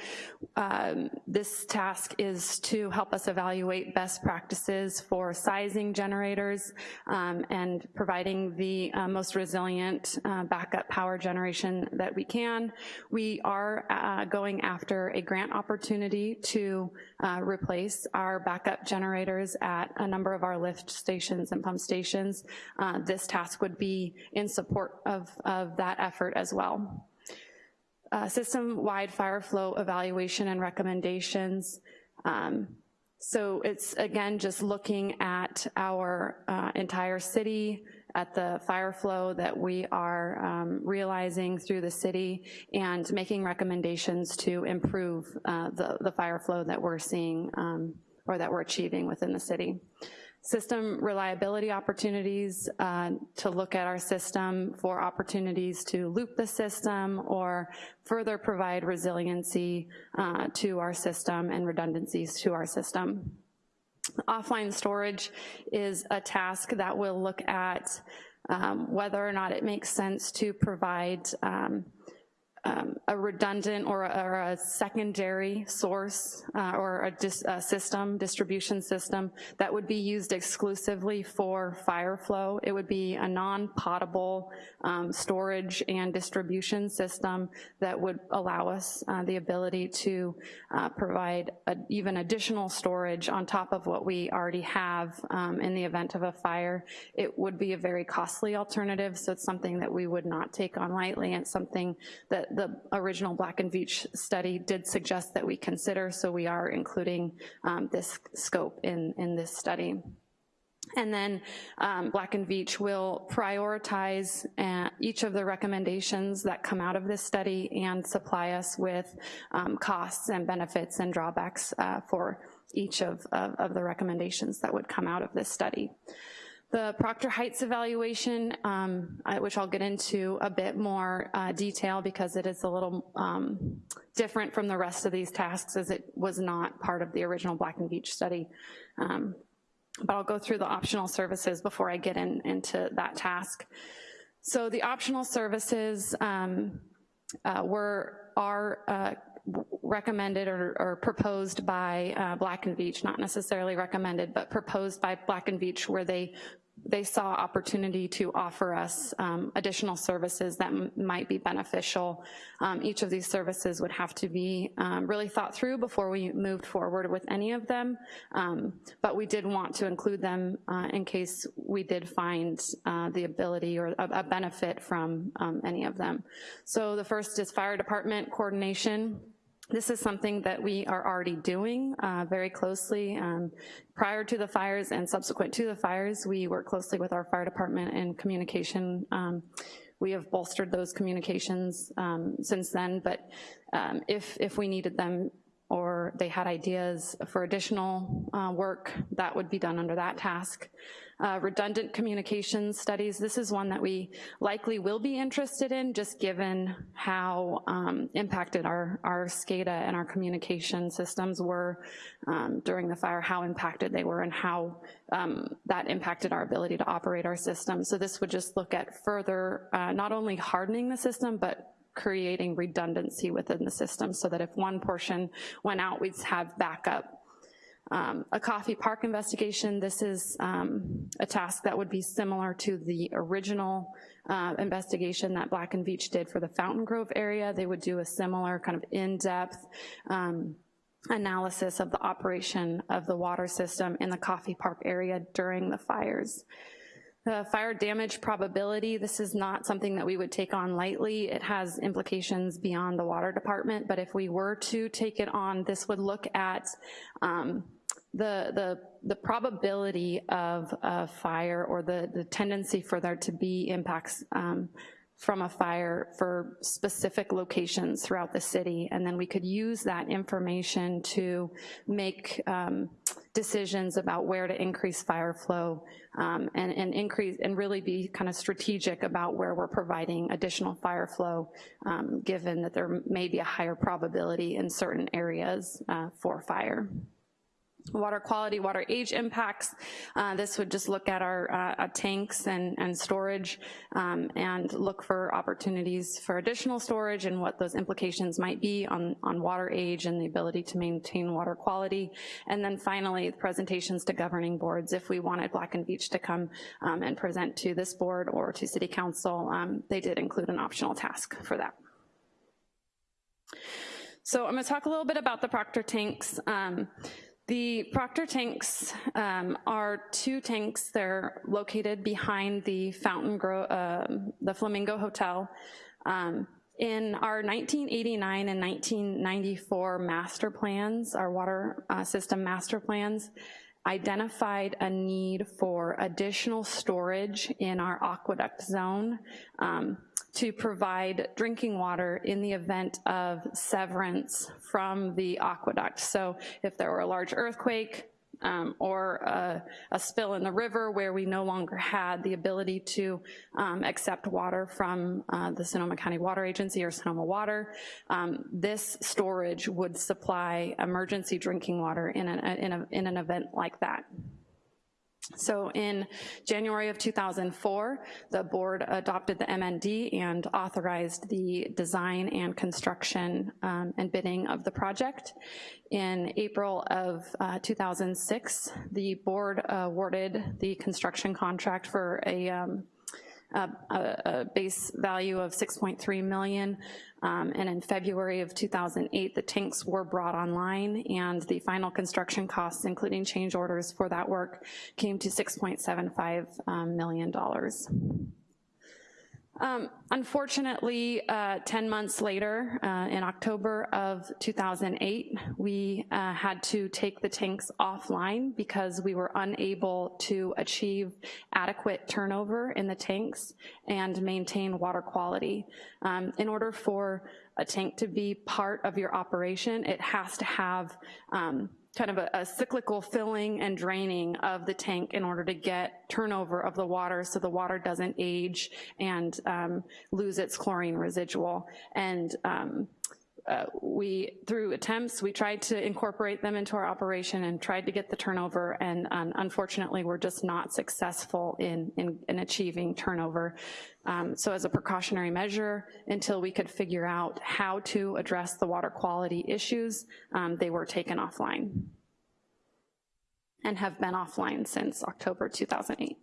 Um, this task is to help us evaluate best practices for sizing generators um, and providing the uh, most resilient uh, backup power generation that we can. We are uh, going after a grant opportunity to uh, replace our backup generators at a number of our lift stations and pump stations. Uh, this task would be in support of, of that effort as well uh, system-wide fire flow evaluation and recommendations. Um, so it's, again, just looking at our uh, entire city, at the fire flow that we are um, realizing through the city and making recommendations to improve uh, the, the fire flow that we're seeing um, or that we're achieving within the city system reliability opportunities uh, to look at our system for opportunities to loop the system or further provide resiliency uh, to our system and redundancies to our system. Offline storage is a task that will look at um, whether or not it makes sense to provide um, um, a redundant or a, or a secondary source uh, or a, dis, a system, distribution system that would be used exclusively for fire flow. It would be a non-potable um, storage and distribution system that would allow us uh, the ability to uh, provide a, even additional storage on top of what we already have um, in the event of a fire. It would be a very costly alternative, so it's something that we would not take on lightly and something that the original Black and Veatch study did suggest that we consider, so we are including um, this scope in, in this study. And then um, Black and Veatch will prioritize uh, each of the recommendations that come out of this study and supply us with um, costs and benefits and drawbacks uh, for each of, of, of the recommendations that would come out of this study. The Proctor Heights evaluation, um, which I'll get into a bit more uh, detail because it is a little um, different from the rest of these tasks as it was not part of the original Black and Veatch study. Um, but I'll go through the optional services before I get in, into that task. So the optional services um, uh, were, are uh, recommended or, or, proposed by uh, Black and Veatch, not necessarily recommended, but proposed by Black and Veatch where they they saw opportunity to offer us um, additional services that might be beneficial. Um, each of these services would have to be um, really thought through before we moved forward with any of them, um, but we did want to include them uh, in case we did find uh, the ability or a, a benefit from um, any of them. So the first is fire department coordination. This is something that we are already doing uh, very closely. Um, prior to the fires and subsequent to the fires, we work closely with our fire department and communication. Um, we have bolstered those communications um, since then, but um, if, if we needed them or they had ideas for additional uh, work, that would be done under that task. Uh, redundant communications studies, this is one that we likely will be interested in just given how um, impacted our, our SCADA and our communication systems were um, during the fire, how impacted they were and how um, that impacted our ability to operate our system. So this would just look at further, uh, not only hardening the system, but creating redundancy within the system so that if one portion went out, we'd have backup. Um, a Coffey Park investigation, this is um, a task that would be similar to the original uh, investigation that Black and Veatch did for the Fountain Grove area. They would do a similar kind of in-depth um, analysis of the operation of the water system in the Coffey Park area during the fires. The fire damage probability, this is not something that we would take on lightly. It has implications beyond the water department, but if we were to take it on, this would look at um, the, the, the probability of a fire or the, the tendency for there to be impacts um, from a fire for specific locations throughout the city, and then we could use that information to make um, decisions about where to increase fire flow um, and, and, increase and really be kind of strategic about where we're providing additional fire flow, um, given that there may be a higher probability in certain areas uh, for fire. Water quality, water age impacts. Uh, this would just look at our uh, tanks and, and storage um, and look for opportunities for additional storage and what those implications might be on, on water age and the ability to maintain water quality. And then finally, presentations to governing boards. If we wanted Black and Veatch to come um, and present to this board or to city council, um, they did include an optional task for that. So I'm gonna talk a little bit about the Proctor tanks. The Proctor tanks um, are two tanks. They're located behind the Fountain Grove, uh, the Flamingo Hotel. Um, in our 1989 and 1994 master plans, our water uh, system master plans, identified a need for additional storage in our aqueduct zone. Um, to provide drinking water in the event of severance from the aqueduct. So if there were a large earthquake, um, or a, a, spill in the river where we no longer had the ability to um, accept water from uh, the Sonoma County Water Agency or Sonoma Water. Um, this storage would supply emergency drinking water in an, in, a, in an event like that. So in January of 2004, the board adopted the MND and authorized the design and construction um, and bidding of the project. In April of uh, 2006, the board awarded the construction contract for a um, a, a, base value of 6.3 million, um, and in February of 2008, the tanks were brought online, and the final construction costs, including change orders for that work, came to $6.75 um, million dollars. Um, unfortunately, uh, 10 months later, uh, in October of 2008, we uh, had to take the tanks offline because we were unable to achieve adequate turnover in the tanks and maintain water quality. Um, in order for a tank to be part of your operation, it has to have um, kind of a, a, cyclical filling and draining of the tank in order to get turnover of the water so the water doesn't age and um, lose its chlorine residual. And um, uh, we, through attempts, we tried to incorporate them into our operation and tried to get the turnover, and um, unfortunately, we're just not successful in, in, in achieving turnover. Um, so as a precautionary measure, until we could figure out how to address the water quality issues, um, they were taken offline and have been offline since October 2008.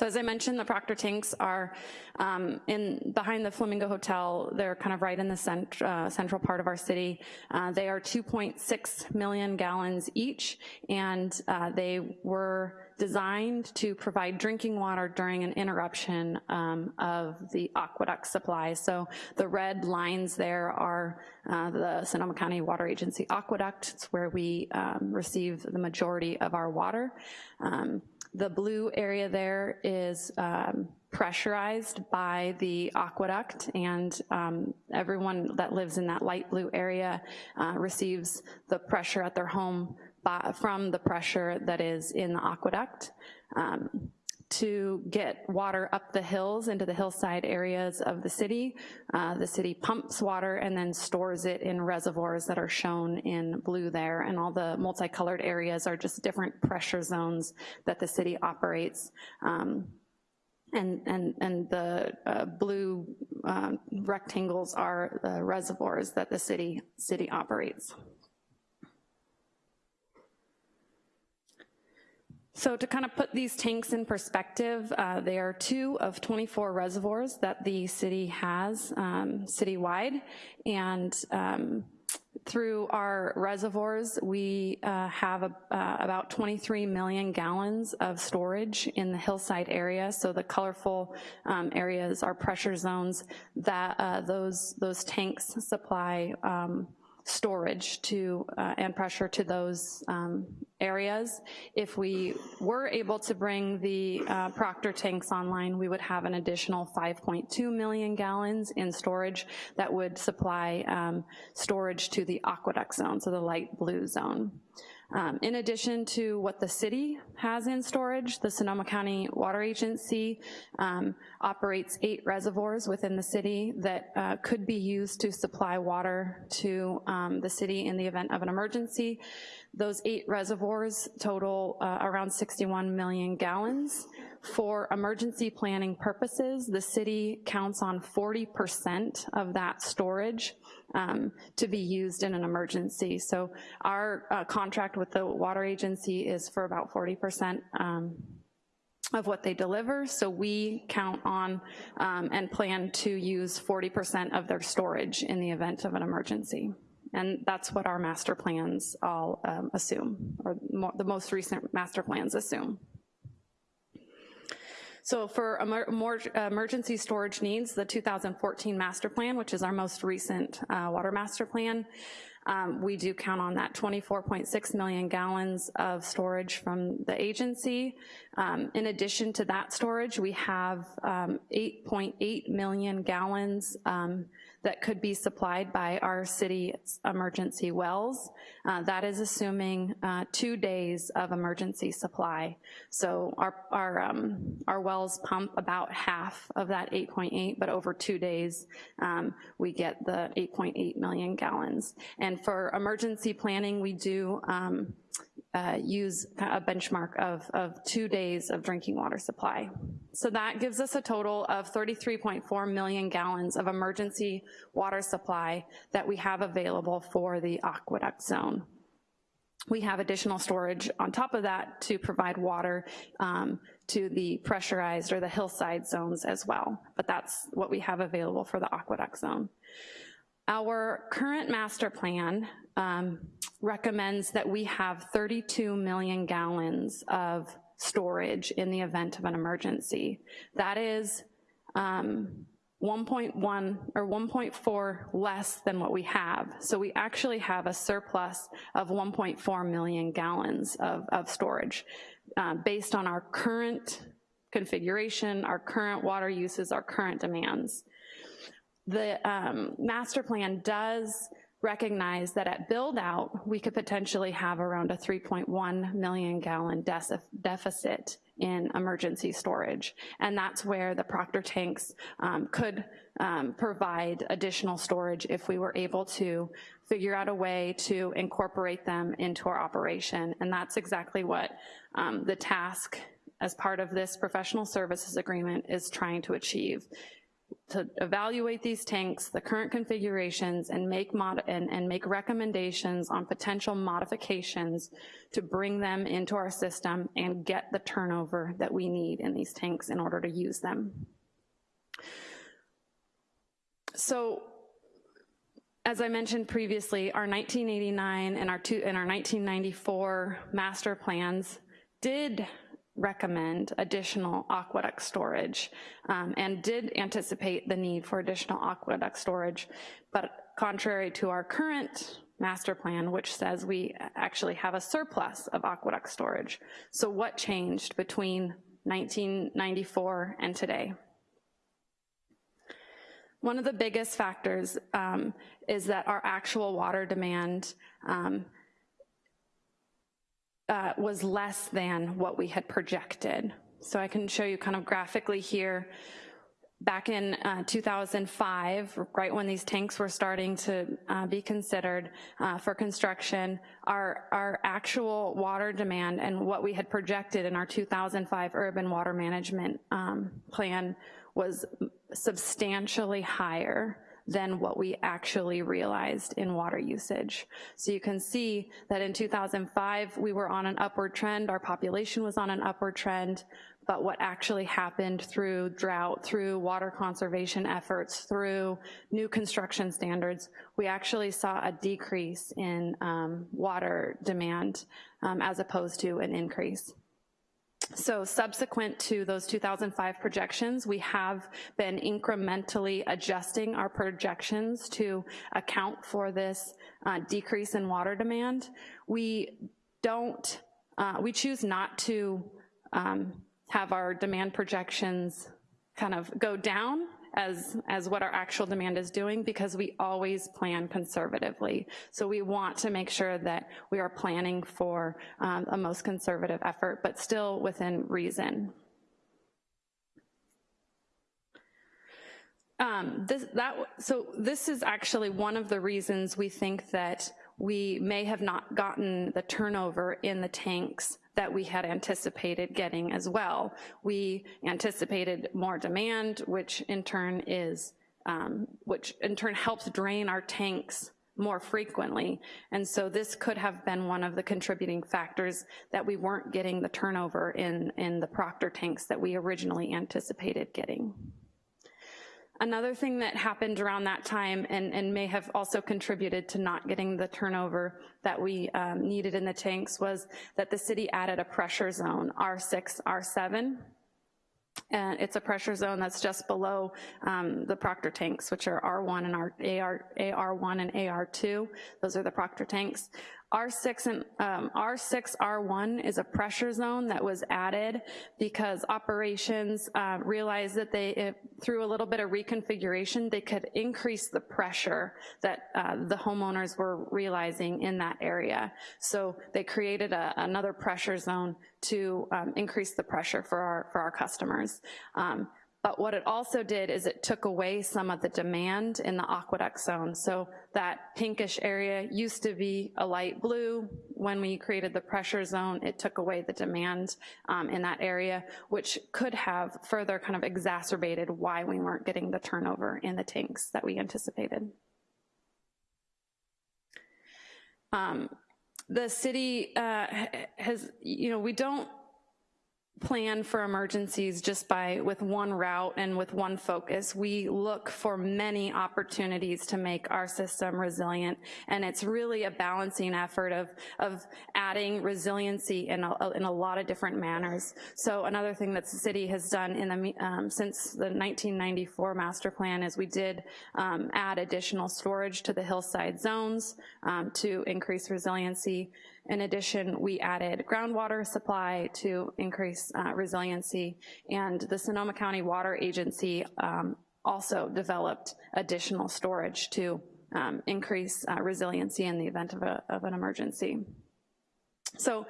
So as I mentioned, the Proctor tanks are um, in behind the Flamingo Hotel. They're kind of right in the cent uh, central part of our city. Uh, they are 2.6 million gallons each, and uh, they were designed to provide drinking water during an interruption um, of the aqueduct supply. So the red lines there are uh, the Sonoma County Water Agency aqueduct. It's where we um, receive the majority of our water. Um, the blue area there is um, pressurized by the aqueduct and um, everyone that lives in that light blue area uh, receives the pressure at their home by, from the pressure that is in the aqueduct. Um, to get water up the hills into the hillside areas of the city. Uh, the city pumps water and then stores it in reservoirs that are shown in blue there, and all the multicolored areas are just different pressure zones that the city operates. Um, and, and, and the uh, blue uh, rectangles are the reservoirs that the city, city operates. So to kind of put these tanks in perspective, uh, they are two of 24 reservoirs that the city has um, citywide, and um, through our reservoirs, we uh, have a, uh, about 23 million gallons of storage in the hillside area. So the colorful um, areas are pressure zones that uh, those, those tanks supply um, storage to uh, and pressure to those um, areas. If we were able to bring the uh, Proctor tanks online, we would have an additional 5.2 million gallons in storage that would supply um, storage to the aqueduct zone, so the light blue zone. Um, in addition to what the city has in storage, the Sonoma County Water Agency um, operates eight reservoirs within the city that uh, could be used to supply water to um, the city in the event of an emergency. Those eight reservoirs total uh, around 61 million gallons. For emergency planning purposes, the city counts on 40% of that storage um, to be used in an emergency. So our uh, contract with the water agency is for about 40% um, of what they deliver, so we count on um, and plan to use 40% of their storage in the event of an emergency. And that's what our master plans all um, assume, or the most recent master plans assume. So for emergency storage needs, the 2014 master plan, which is our most recent uh, water master plan, um, we do count on that 24.6 million gallons of storage from the agency. Um, in addition to that storage, we have 8.8 um, million gallons um, that could be supplied by our city emergency wells. Uh, that is assuming uh, two days of emergency supply. So our, our, um, our wells pump about half of that 8.8, but over two days, um, we get the 8.8 million gallons. And for emergency planning, we do um, uh, use a benchmark of, of two days of drinking water supply. So that gives us a total of 33.4 million gallons of emergency water supply that we have available for the aqueduct zone. We have additional storage on top of that to provide water um, to the pressurized or the hillside zones as well, but that's what we have available for the aqueduct zone. Our current master plan um, recommends that we have 32 million gallons of storage in the event of an emergency. That is um, 1.1 or 1.4 less than what we have. So we actually have a surplus of 1.4 million gallons of, of storage uh, based on our current configuration, our current water uses, our current demands. The um, master plan does recognize that at build out, we could potentially have around a 3.1 million gallon deficit in emergency storage. And that's where the Proctor tanks um, could um, provide additional storage if we were able to figure out a way to incorporate them into our operation. And that's exactly what um, the task as part of this professional services agreement is trying to achieve to evaluate these tanks, the current configurations, and make, mod and, and make recommendations on potential modifications to bring them into our system and get the turnover that we need in these tanks in order to use them. So as I mentioned previously, our 1989 and our, two, and our 1994 master plans did recommend additional aqueduct storage um, and did anticipate the need for additional aqueduct storage, but contrary to our current master plan, which says we actually have a surplus of aqueduct storage. So what changed between 1994 and today? One of the biggest factors um, is that our actual water demand um, uh, was less than what we had projected. So I can show you kind of graphically here, back in uh, 2005, right when these tanks were starting to uh, be considered uh, for construction, our, our actual water demand and what we had projected in our 2005 urban water management um, plan was substantially higher than what we actually realized in water usage. So you can see that in 2005, we were on an upward trend, our population was on an upward trend, but what actually happened through drought, through water conservation efforts, through new construction standards, we actually saw a decrease in um, water demand um, as opposed to an increase. So subsequent to those 2005 projections, we have been incrementally adjusting our projections to account for this uh, decrease in water demand. We don't, uh, we choose not to um, have our demand projections kind of go down as, as what our actual demand is doing because we always plan conservatively. So we want to make sure that we are planning for um, a most conservative effort, but still within reason. Um, this, that, so this is actually one of the reasons we think that we may have not gotten the turnover in the tanks that we had anticipated getting as well. We anticipated more demand, which in turn is, um, which in turn helps drain our tanks more frequently. And so this could have been one of the contributing factors that we weren't getting the turnover in, in the Proctor tanks that we originally anticipated getting. Another thing that happened around that time and, and may have also contributed to not getting the turnover that we um, needed in the tanks was that the city added a pressure zone, R6, R7, and it's a pressure zone that's just below um, the Proctor tanks, which are R1 and R, AR, AR1 and AR2. Those are the Proctor tanks. R6 and um, R6 R1 is a pressure zone that was added because operations uh, realized that they, through a little bit of reconfiguration, they could increase the pressure that uh, the homeowners were realizing in that area. So they created a, another pressure zone to um, increase the pressure for our, for our customers. Um, but what it also did is it took away some of the demand in the aqueduct zone. So that pinkish area used to be a light blue. When we created the pressure zone, it took away the demand um, in that area, which could have further kind of exacerbated why we weren't getting the turnover in the tanks that we anticipated. Um, the city uh, has, you know, we don't plan for emergencies just by with one route and with one focus. We look for many opportunities to make our system resilient, and it's really a balancing effort of, of adding resiliency in a, in a lot of different manners. So another thing that the city has done in the, um, since the 1994 master plan is we did um, add additional storage to the hillside zones um, to increase resiliency. In addition, we added groundwater supply to increase uh, resiliency, and the Sonoma County Water Agency um, also developed additional storage to um, increase uh, resiliency in the event of, a, of an emergency. So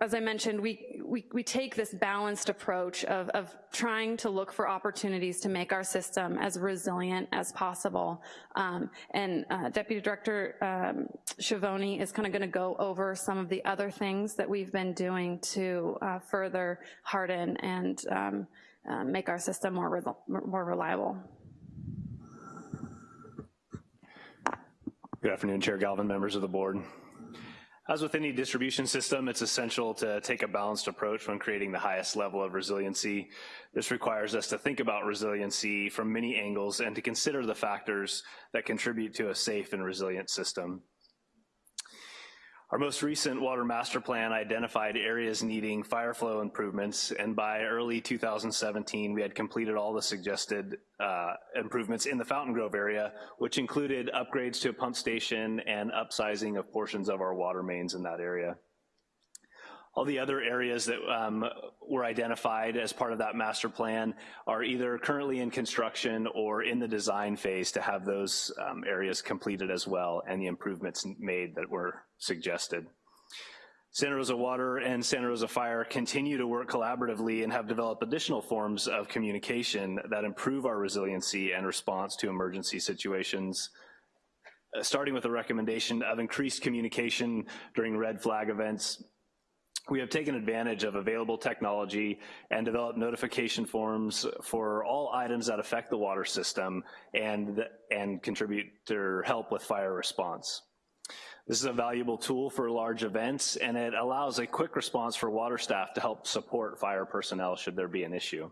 as I mentioned, we, we, we, take this balanced approach of, of trying to look for opportunities to make our system as resilient as possible. Um, and uh, Deputy Director um, Schiavone is kind of gonna go over some of the other things that we've been doing to uh, further harden and um, uh, make our system more, re more reliable. Good afternoon, Chair Galvin, members of the board. As with any distribution system, it's essential to take a balanced approach when creating the highest level of resiliency. This requires us to think about resiliency from many angles and to consider the factors that contribute to a safe and resilient system. Our most recent water master plan identified areas needing fire flow improvements, and by early 2017, we had completed all the suggested uh, improvements in the Fountain Grove area, which included upgrades to a pump station and upsizing of portions of our water mains in that area. All the other areas that um, were identified as part of that master plan are either currently in construction or in the design phase to have those um, areas completed as well and the improvements made that were suggested. Santa Rosa Water and Santa Rosa Fire continue to work collaboratively and have developed additional forms of communication that improve our resiliency and response to emergency situations, uh, starting with a recommendation of increased communication during red flag events we have taken advantage of available technology and developed notification forms for all items that affect the water system and, and contribute to help with fire response. This is a valuable tool for large events and it allows a quick response for water staff to help support fire personnel should there be an issue.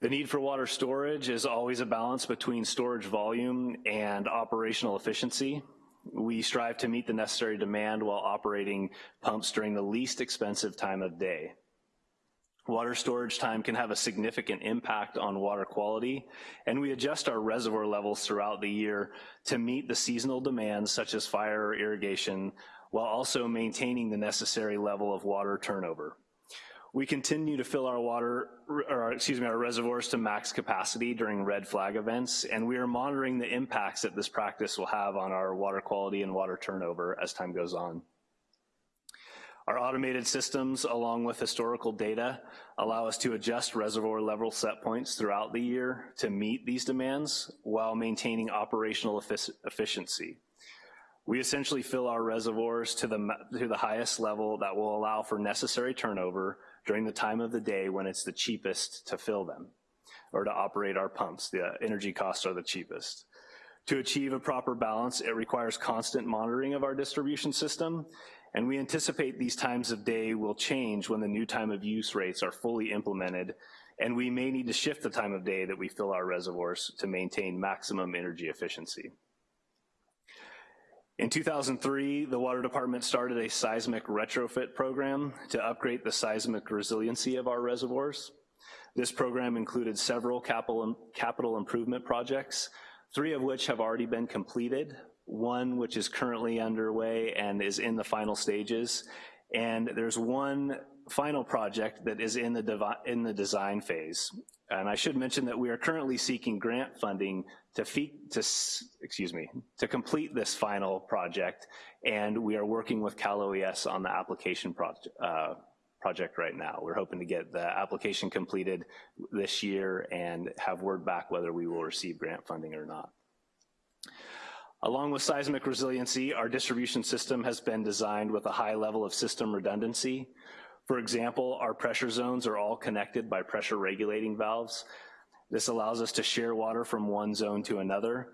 The need for water storage is always a balance between storage volume and operational efficiency. We strive to meet the necessary demand while operating pumps during the least expensive time of day. Water storage time can have a significant impact on water quality, and we adjust our reservoir levels throughout the year to meet the seasonal demands such as fire or irrigation, while also maintaining the necessary level of water turnover. We continue to fill our water, or excuse me, our reservoirs to max capacity during red flag events, and we are monitoring the impacts that this practice will have on our water quality and water turnover as time goes on. Our automated systems, along with historical data, allow us to adjust reservoir level set points throughout the year to meet these demands while maintaining operational efficiency. We essentially fill our reservoirs to the, to the highest level that will allow for necessary turnover during the time of the day when it's the cheapest to fill them or to operate our pumps. The uh, energy costs are the cheapest. To achieve a proper balance, it requires constant monitoring of our distribution system, and we anticipate these times of day will change when the new time of use rates are fully implemented, and we may need to shift the time of day that we fill our reservoirs to maintain maximum energy efficiency. In 2003, the Water Department started a seismic retrofit program to upgrade the seismic resiliency of our reservoirs. This program included several capital, capital improvement projects, three of which have already been completed, one which is currently underway and is in the final stages, and there's one final project that is in the, in the design phase. And I should mention that we are currently seeking grant funding to, to, excuse me, to complete this final project, and we are working with Cal OES on the application project, uh, project right now. We're hoping to get the application completed this year and have word back whether we will receive grant funding or not. Along with seismic resiliency, our distribution system has been designed with a high level of system redundancy. For example, our pressure zones are all connected by pressure regulating valves. This allows us to share water from one zone to another.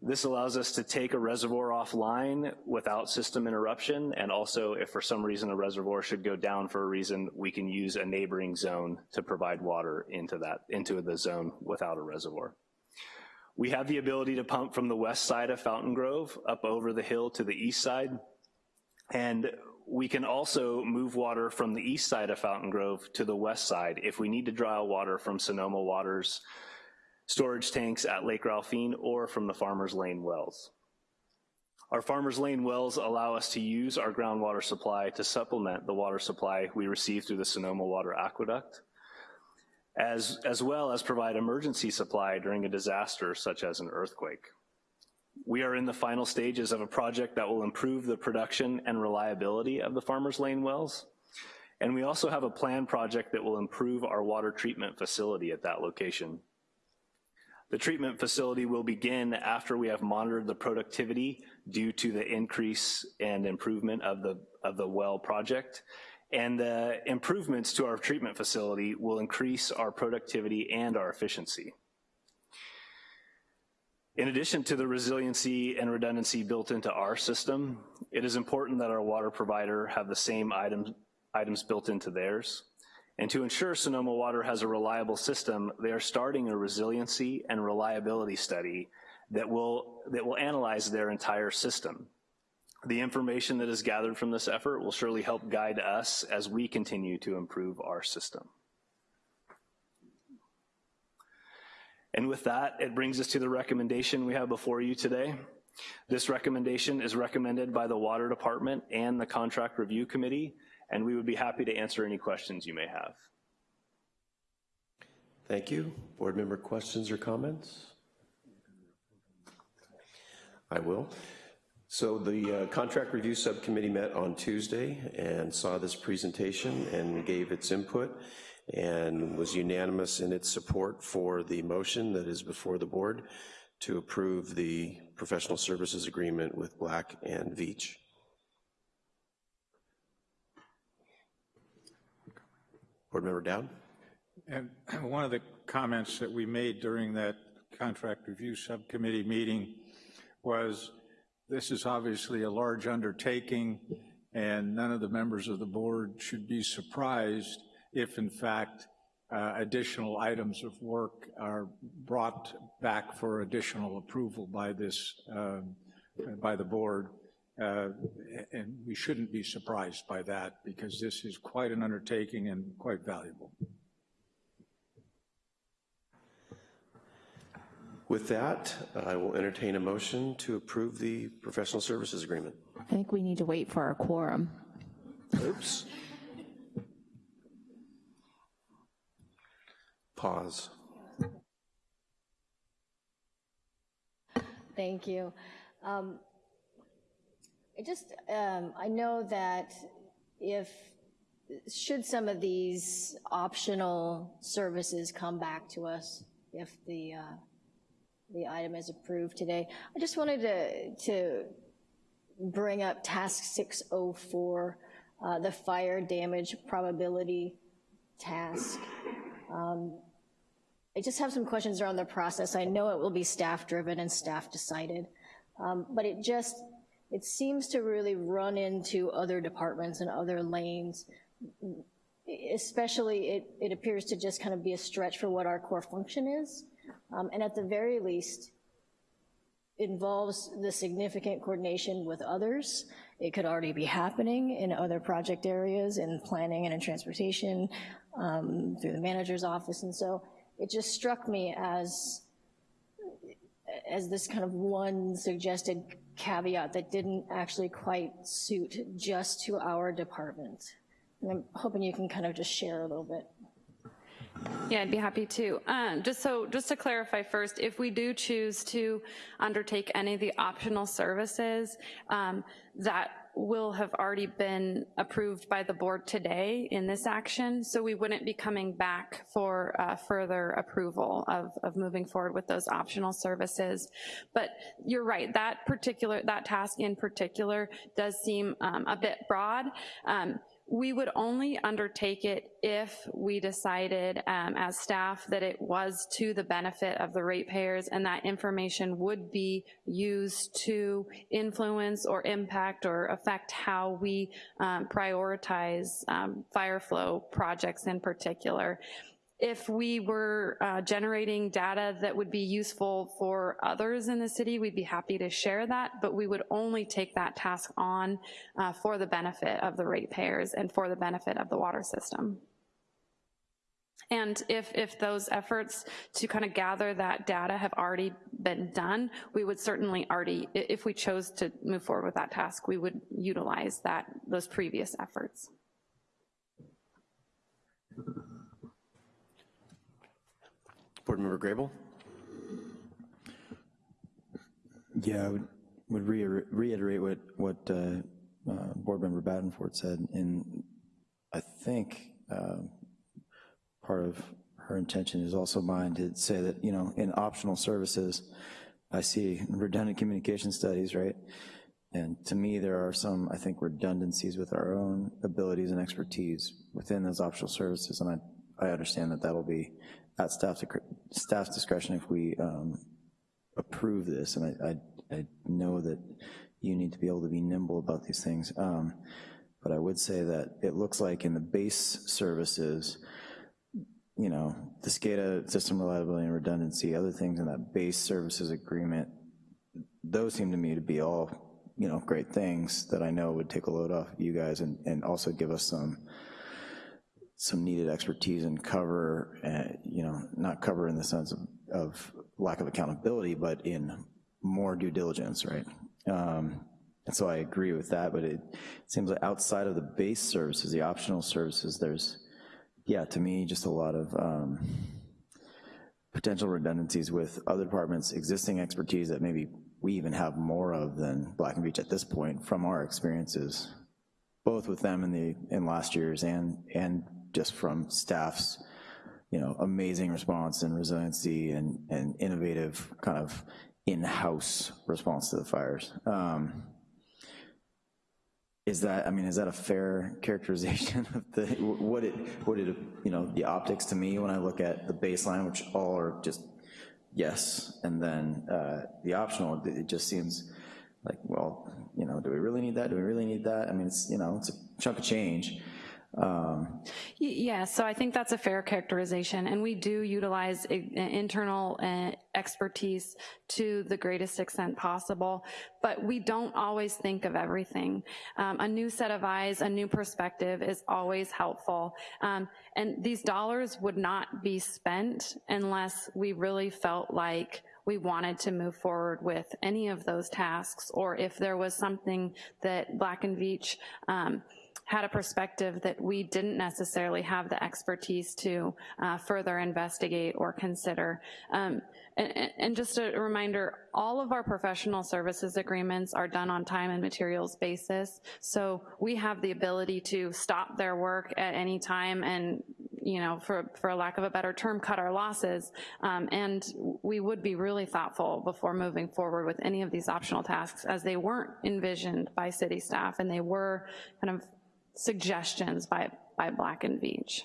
This allows us to take a reservoir offline without system interruption, and also if for some reason a reservoir should go down for a reason, we can use a neighboring zone to provide water into, that, into the zone without a reservoir. We have the ability to pump from the west side of Fountain Grove up over the hill to the east side. And we can also move water from the east side of Fountain Grove to the west side if we need to draw water from Sonoma Waters storage tanks at Lake Ralphine or from the Farmers Lane wells. Our Farmers Lane wells allow us to use our groundwater supply to supplement the water supply we receive through the Sonoma Water Aqueduct as, as well as provide emergency supply during a disaster such as an earthquake. We are in the final stages of a project that will improve the production and reliability of the Farmers Lane wells. And we also have a planned project that will improve our water treatment facility at that location. The treatment facility will begin after we have monitored the productivity due to the increase and improvement of the, of the well project and the improvements to our treatment facility will increase our productivity and our efficiency. In addition to the resiliency and redundancy built into our system, it is important that our water provider have the same items, items built into theirs. And to ensure Sonoma Water has a reliable system, they are starting a resiliency and reliability study that will, that will analyze their entire system. The information that is gathered from this effort will surely help guide us as we continue to improve our system. And with that, it brings us to the recommendation we have before you today. This recommendation is recommended by the Water Department and the Contract Review Committee, and we would be happy to answer any questions you may have. Thank you. Board member questions or comments? I will. So the uh, Contract Review Subcommittee met on Tuesday and saw this presentation and gave its input and was unanimous in its support for the motion that is before the board to approve the professional services agreement with Black and Veatch. Board Member Dowd? And one of the comments that we made during that contract review subcommittee meeting was this is obviously a large undertaking and none of the members of the board should be surprised if in fact uh, additional items of work are brought back for additional approval by this, uh, by the board. Uh, and we shouldn't be surprised by that because this is quite an undertaking and quite valuable. With that, I will entertain a motion to approve the professional services agreement. I think we need to wait for our quorum. Oops. Pause. Thank you. Um, I just, um, I know that if, should some of these optional services come back to us, if the, uh, the item is approved today, I just wanted to, to bring up task 604, uh, the fire damage probability task. Um, I just have some questions around the process. I know it will be staff driven and staff decided, um, but it just, it seems to really run into other departments and other lanes. Especially, it, it appears to just kind of be a stretch for what our core function is. Um, and at the very least, involves the significant coordination with others. It could already be happening in other project areas, in planning and in transportation, um, through the manager's office. And so it just struck me as, as this kind of one suggested caveat that didn't actually quite suit just to our department. And I'm hoping you can kind of just share a little bit. Yeah, I'd be happy to. Um, just so, just to clarify first, if we do choose to undertake any of the optional services, um, that will have already been approved by the board today in this action, so we wouldn't be coming back for uh, further approval of, of moving forward with those optional services. But you're right, that particular, that task in particular does seem um, a bit broad. Um, we would only undertake it if we decided um, as staff that it was to the benefit of the ratepayers and that information would be used to influence or impact or affect how we um, prioritize um, fire flow projects in particular if we were uh, generating data that would be useful for others in the city, we'd be happy to share that, but we would only take that task on uh, for the benefit of the ratepayers and for the benefit of the water system. And if, if those efforts to kind of gather that data have already been done, we would certainly already, if we chose to move forward with that task, we would utilize that, those previous efforts. Board Member Grable? Yeah, I would, would reiter- reiterate what, what uh, uh, Board Member Badenford said, and I think uh, part of her intention is also mine to say that, you know, in optional services, I see redundant communication studies, right? And to me, there are some, I think, redundancies with our own abilities and expertise within those optional services, and I, I understand that that'll be at staff, staff's discretion if we um, approve this, and I, I, I, know that you need to be able to be nimble about these things, um, but I would say that it looks like in the base services, you know, the SCADA, system reliability and redundancy, other things in that base services agreement, those seem to me to be all, you know, great things that I know would take a load off you guys and, and also give us some some needed expertise and cover, uh, you know, not cover in the sense of, of, lack of accountability, but in more due diligence, right? Um, and so I agree with that, but it seems like outside of the base services, the optional services, there's, yeah, to me, just a lot of um, potential redundancies with other departments' existing expertise that maybe we even have more of than Black and Veatch at this point from our experiences, both with them in the in last year's and and just from staff's, you know, amazing response and resiliency and, and innovative kind of in-house response to the fires. Um, is that, I mean, is that a fair characterization of the, what it, what it, you know, the optics to me when I look at the baseline, which all are just yes, and then uh, the optional, it just seems like, well, you know, do we really need that? Do we really need that? I mean, it's, you know, it's a chunk of change. Um, yeah, so I think that's a fair characterization, and we do utilize internal uh, expertise to the greatest extent possible, but we don't always think of everything. Um, a new set of eyes, a new perspective is always helpful, um, and these dollars would not be spent unless we really felt like we wanted to move forward with any of those tasks, or if there was something that Black and Veatch um, had a perspective that we didn't necessarily have the expertise to uh, further investigate or consider. Um, and, and, just a reminder, all of our professional services agreements are done on time and materials basis, so we have the ability to stop their work at any time and, you know, for, for a lack of a better term, cut our losses, um, and we would be really thoughtful before moving forward with any of these optional tasks as they weren't envisioned by city staff and they were kind of suggestions by, by Black and Veatch.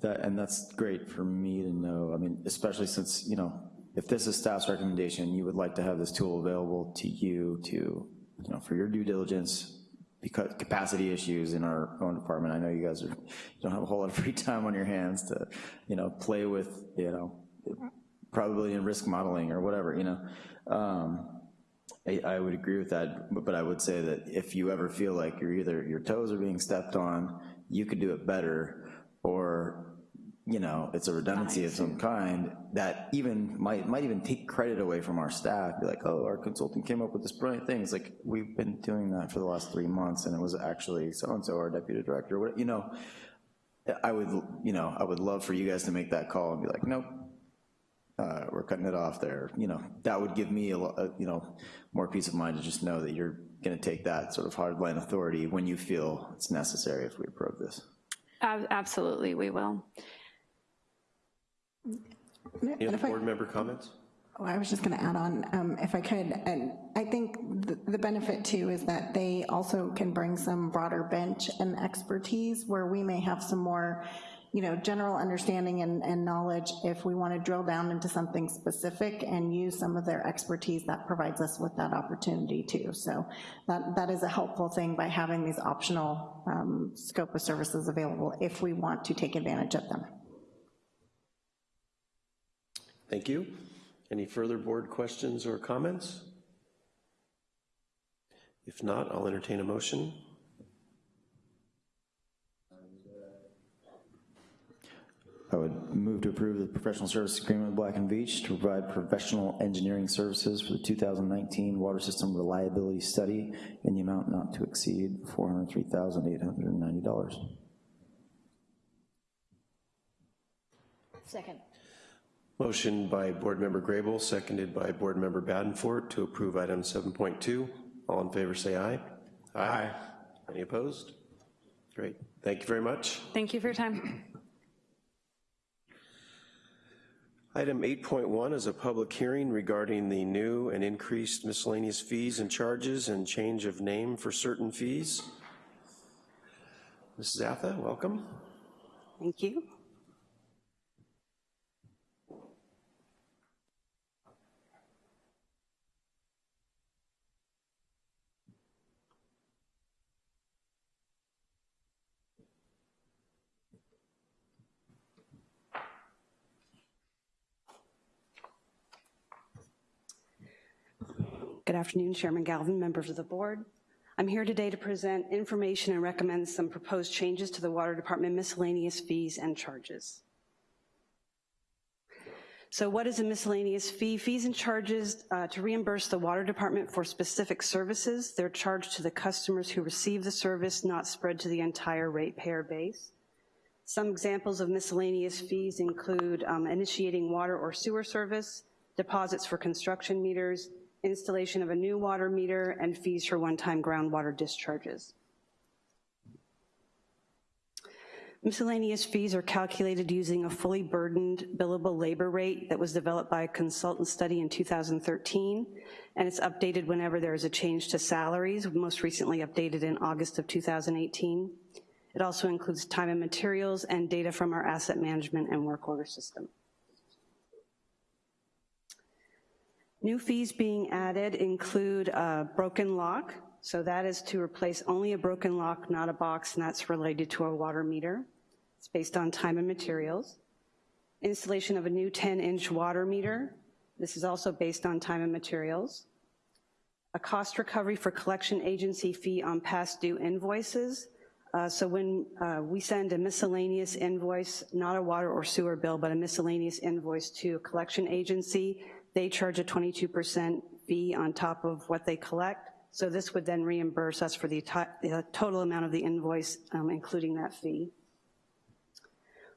That, and that's great for me to know, I mean, especially since, you know, if this is staff's recommendation, you would like to have this tool available to you to, you know, for your due diligence, because capacity issues in our own department. I know you guys are, you don't have a whole lot of free time on your hands to, you know, play with, you know, probability and risk modeling or whatever, you know. Um, I, I, would agree with that, but, but I would say that if you ever feel like you're either, your toes are being stepped on, you could do it better, or, you know, it's a redundancy of some kind that even might, might even take credit away from our staff, be like, oh, our consultant came up with this brilliant thing. It's like, we've been doing that for the last three months, and it was actually so-and-so, our deputy director, what, you know, I would, you know, I would love for you guys to make that call and be like, nope, uh, we're cutting it off there. You know, that would give me a, a, you know more peace of mind to just know that you're going to take that sort of hardline authority when you feel it's necessary if we approve this. Absolutely, we will. Any other board member comments? Oh, I was just going to add on, um, if I could, and I think the- the benefit too is that they also can bring some broader bench and expertise where we may have some more, you know, general understanding and, and knowledge if we want to drill down into something specific and use some of their expertise, that provides us with that opportunity too. So that, that is a helpful thing by having these optional um, scope of services available if we want to take advantage of them. Thank you. Any further board questions or comments? If not, I'll entertain a motion. I would move to approve the professional service agreement with Black and Veatch to provide professional engineering services for the 2019 water system reliability study in the amount not to exceed $403,890. Second. Motion by Board Member Grable, seconded by Board Member Badenfort to approve item 7.2. All in favor, say aye. Aye. Any opposed? Great, thank you very much. Thank you for your time. Item 8.1 is a public hearing regarding the new and increased miscellaneous fees and charges and change of name for certain fees. Mrs. Atha, welcome. Thank you. Good afternoon, Chairman Galvin, members of the board. I'm here today to present information and recommend some proposed changes to the Water Department miscellaneous fees and charges. So what is a miscellaneous fee? Fees and charges uh, to reimburse the Water Department for specific services. They're charged to the customers who receive the service, not spread to the entire ratepayer base. Some examples of miscellaneous fees include um, initiating water or sewer service, deposits for construction meters, installation of a new water meter, and fees for one-time groundwater discharges. Miscellaneous fees are calculated using a fully burdened billable labor rate that was developed by a consultant study in 2013, and it's updated whenever there is a change to salaries, most recently updated in August of 2018. It also includes time and materials and data from our asset management and work order system. New fees being added include a broken lock, so that is to replace only a broken lock, not a box, and that's related to a water meter. It's based on time and materials. Installation of a new 10-inch water meter. This is also based on time and materials. A cost recovery for collection agency fee on past due invoices. Uh, so when uh, we send a miscellaneous invoice, not a water or sewer bill, but a miscellaneous invoice to a collection agency, they charge a 22% fee on top of what they collect. So this would then reimburse us for the, the total amount of the invoice, um, including that fee.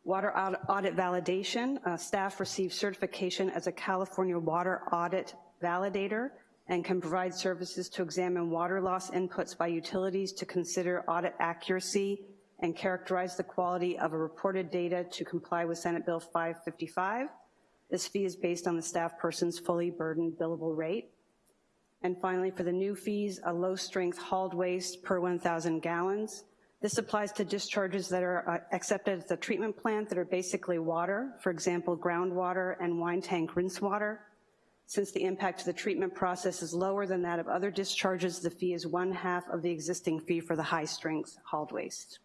Water audit validation, uh, staff receive certification as a California water audit validator and can provide services to examine water loss inputs by utilities to consider audit accuracy and characterize the quality of a reported data to comply with Senate Bill 555. This fee is based on the staff person's fully burdened billable rate. And finally, for the new fees, a low-strength hauled waste per 1,000 gallons. This applies to discharges that are uh, accepted at the treatment plant that are basically water, for example, groundwater and wine tank rinse water. Since the impact to the treatment process is lower than that of other discharges, the fee is one half of the existing fee for the high-strength hauled waste.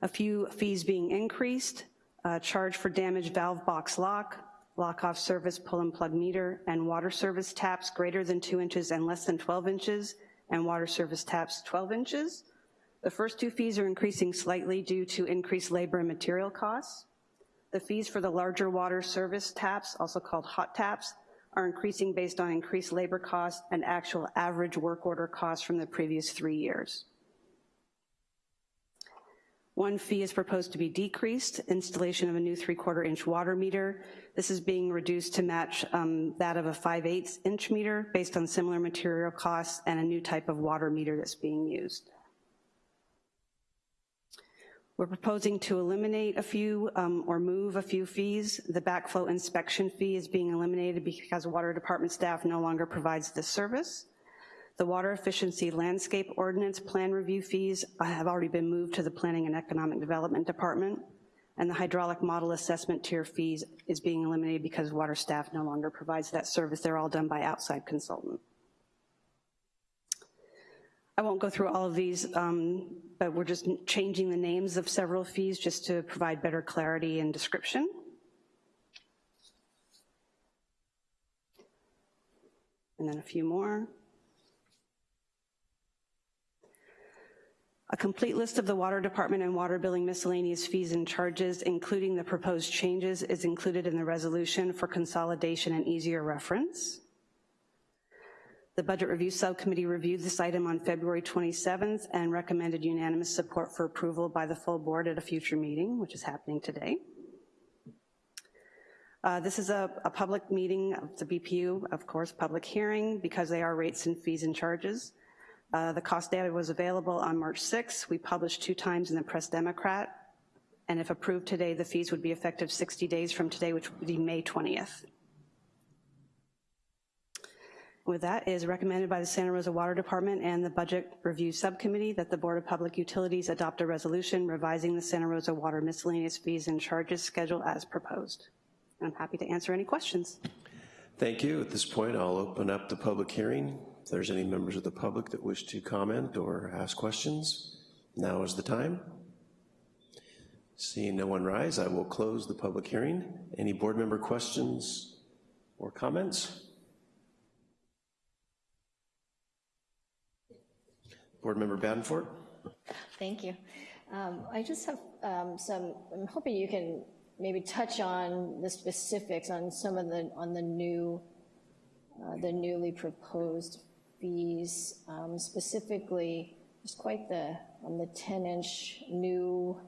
A few fees being increased, uh, charge for damaged valve box lock, lock-off service pull and plug meter, and water service taps greater than two inches and less than 12 inches, and water service taps 12 inches. The first two fees are increasing slightly due to increased labor and material costs. The fees for the larger water service taps, also called hot taps, are increasing based on increased labor costs and actual average work order costs from the previous three years. One fee is proposed to be decreased, installation of a new three-quarter inch water meter. This is being reduced to match um, that of a 5 8 inch meter based on similar material costs and a new type of water meter that's being used. We're proposing to eliminate a few um, or move a few fees. The backflow inspection fee is being eliminated because water department staff no longer provides this service. The water efficiency landscape ordinance plan review fees have already been moved to the Planning and Economic Development Department, and the hydraulic model assessment tier fees is being eliminated because water staff no longer provides that service. They're all done by outside consultant. I won't go through all of these, um, but we're just changing the names of several fees just to provide better clarity and description. And then a few more. A complete list of the Water Department and water billing miscellaneous fees and charges, including the proposed changes, is included in the resolution for consolidation and easier reference. The Budget Review Subcommittee reviewed this item on February 27th and recommended unanimous support for approval by the full board at a future meeting, which is happening today. Uh, this is a, a public meeting of the BPU, of course, public hearing, because they are rates and fees and charges. Uh, the cost data was available on March 6th. We published two times in the Press Democrat, and if approved today, the fees would be effective 60 days from today, which would be May 20th. With that, it is recommended by the Santa Rosa Water Department and the Budget Review Subcommittee that the Board of Public Utilities adopt a resolution revising the Santa Rosa Water miscellaneous fees and charges schedule as proposed. I'm happy to answer any questions. Thank you. At this point, I'll open up the public hearing. If there's any members of the public that wish to comment or ask questions, now is the time. Seeing no one rise, I will close the public hearing. Any board member questions or comments? Board Member Badenfort. Thank you. Um, I just have um, some, I'm hoping you can maybe touch on the specifics on some of the, on the new, uh, the newly proposed fees, um, specifically, just quite the, on the 10-inch new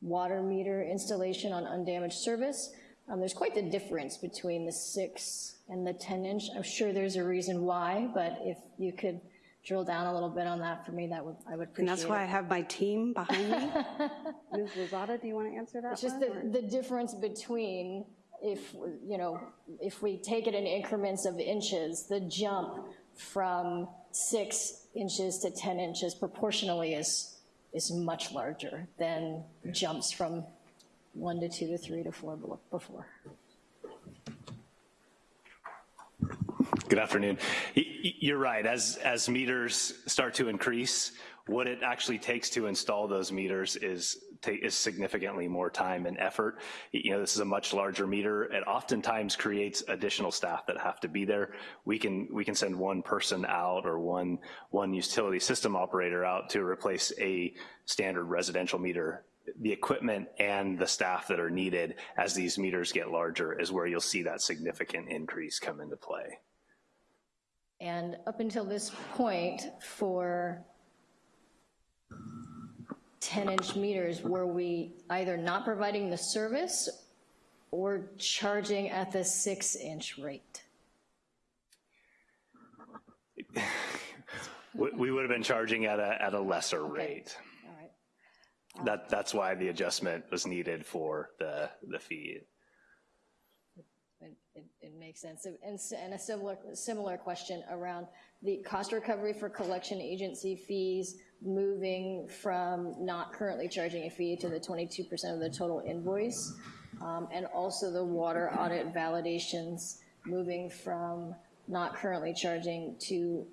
water meter installation on undamaged service. Um, there's quite the difference between the six and the 10 inch. I'm sure there's a reason why, but if you could drill down a little bit on that for me, that would, I would appreciate And that's why I have my team behind me. Ms. Lozada, do you want to answer that It's just one, the, the difference between if, you know, if we take it in increments of inches, the jump from six inches to 10 inches proportionally is, is much larger than jumps from one to two to three to four before. Good afternoon. You're right, as, as meters start to increase, what it actually takes to install those meters is, is significantly more time and effort. You know, this is a much larger meter. It oftentimes creates additional staff that have to be there. We can, we can send one person out or one, one utility system operator out to replace a standard residential meter the equipment and the staff that are needed as these meters get larger is where you'll see that significant increase come into play. And up until this point, for 10-inch meters, were we either not providing the service or charging at the six-inch rate? We would have been charging at a, at a lesser rate. All right. Um, that, that's why the adjustment was needed for the, the fee. It, it, it makes sense. And, and a similar, similar question around the cost recovery for collection agency fees, moving from not currently charging a fee to the 22% of the total invoice, um, and also the water audit validations, moving from not currently charging to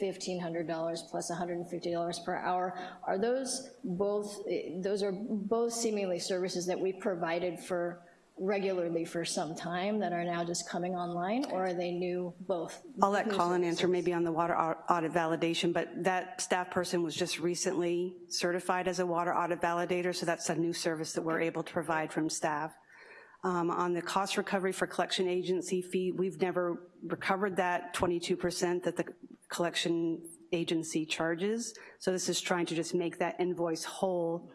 $1,500 plus $150 per hour. Are those both, eh, those are both seemingly services that we provided for regularly for some time that are now just coming online, or are they new, both? I'll let Colin answer maybe on the water audit validation, but that staff person was just recently certified as a water audit validator, so that's a new service that we're able to provide from staff. Um, On the cost recovery for collection agency fee, we've never recovered that 22% that the collection agency charges. So this is trying to just make that invoice whole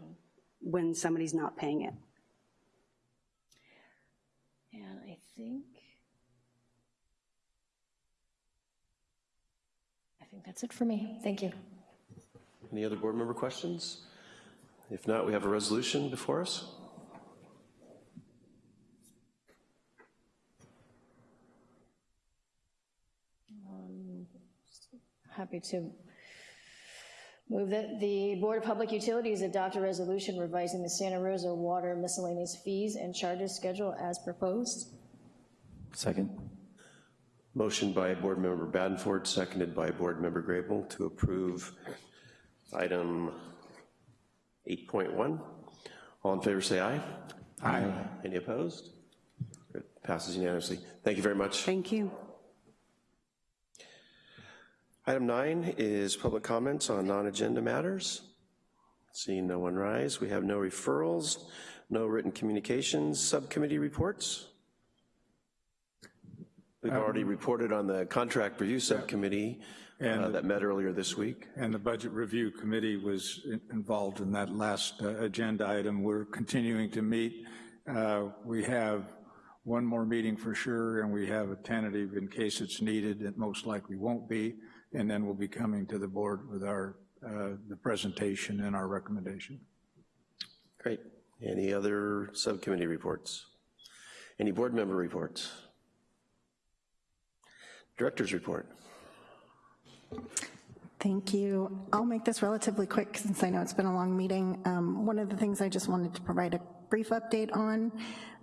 when somebody's not paying it. And I think, I think that's it for me. Thank you. Any other board member questions? If not, we have a resolution before us. Um, happy to move that the Board of Public Utilities adopt a resolution revising the Santa Rosa water miscellaneous fees and charges schedule as proposed. Second. Motion by Board Member Badenford, seconded by Board Member Grable to approve item 8.1. All in favor, say aye. Aye. Any opposed? Good. Passes unanimously. Thank you very much. Thank you. Item nine is public comments on non-agenda matters. Seeing no one rise, we have no referrals, no written communications, subcommittee reports. We've already reported on the contract review subcommittee uh, And- that met earlier this week. And the Budget Review Committee was involved in that last uh, agenda item. We're continuing to meet. Uh, We have one more meeting for sure, and we have a tentative in case it's needed. It most likely won't be. And then we'll be coming to the board with our, uh, the presentation and our recommendation. Great. Any other subcommittee reports? Any board member reports? Director's report. Thank you. I'll make this relatively quick since I know it's been a long meeting. Um, One of the things I just wanted to provide a brief update on,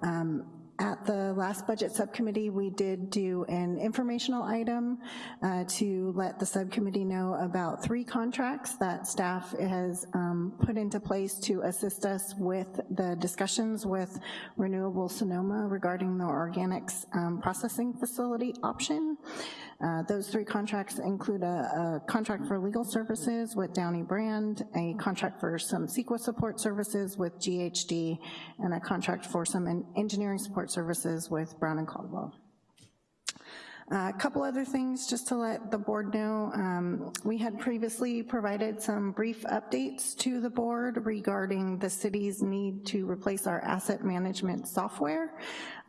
um, at the last budget subcommittee, we did do an informational item uh, to let the subcommittee know about three contracts that staff has um, put into place to assist us with the discussions with Renewable Sonoma regarding the organics um, processing facility option. Uh, Those three contracts include a, a contract for legal services with Downey Brand, a contract for some CEQA support services with GHD, and a contract for some en- engineering support services with Brown and Caldwell. A couple other things just to let the board know. Um, We had previously provided some brief updates to the board regarding the city's need to replace our asset management software.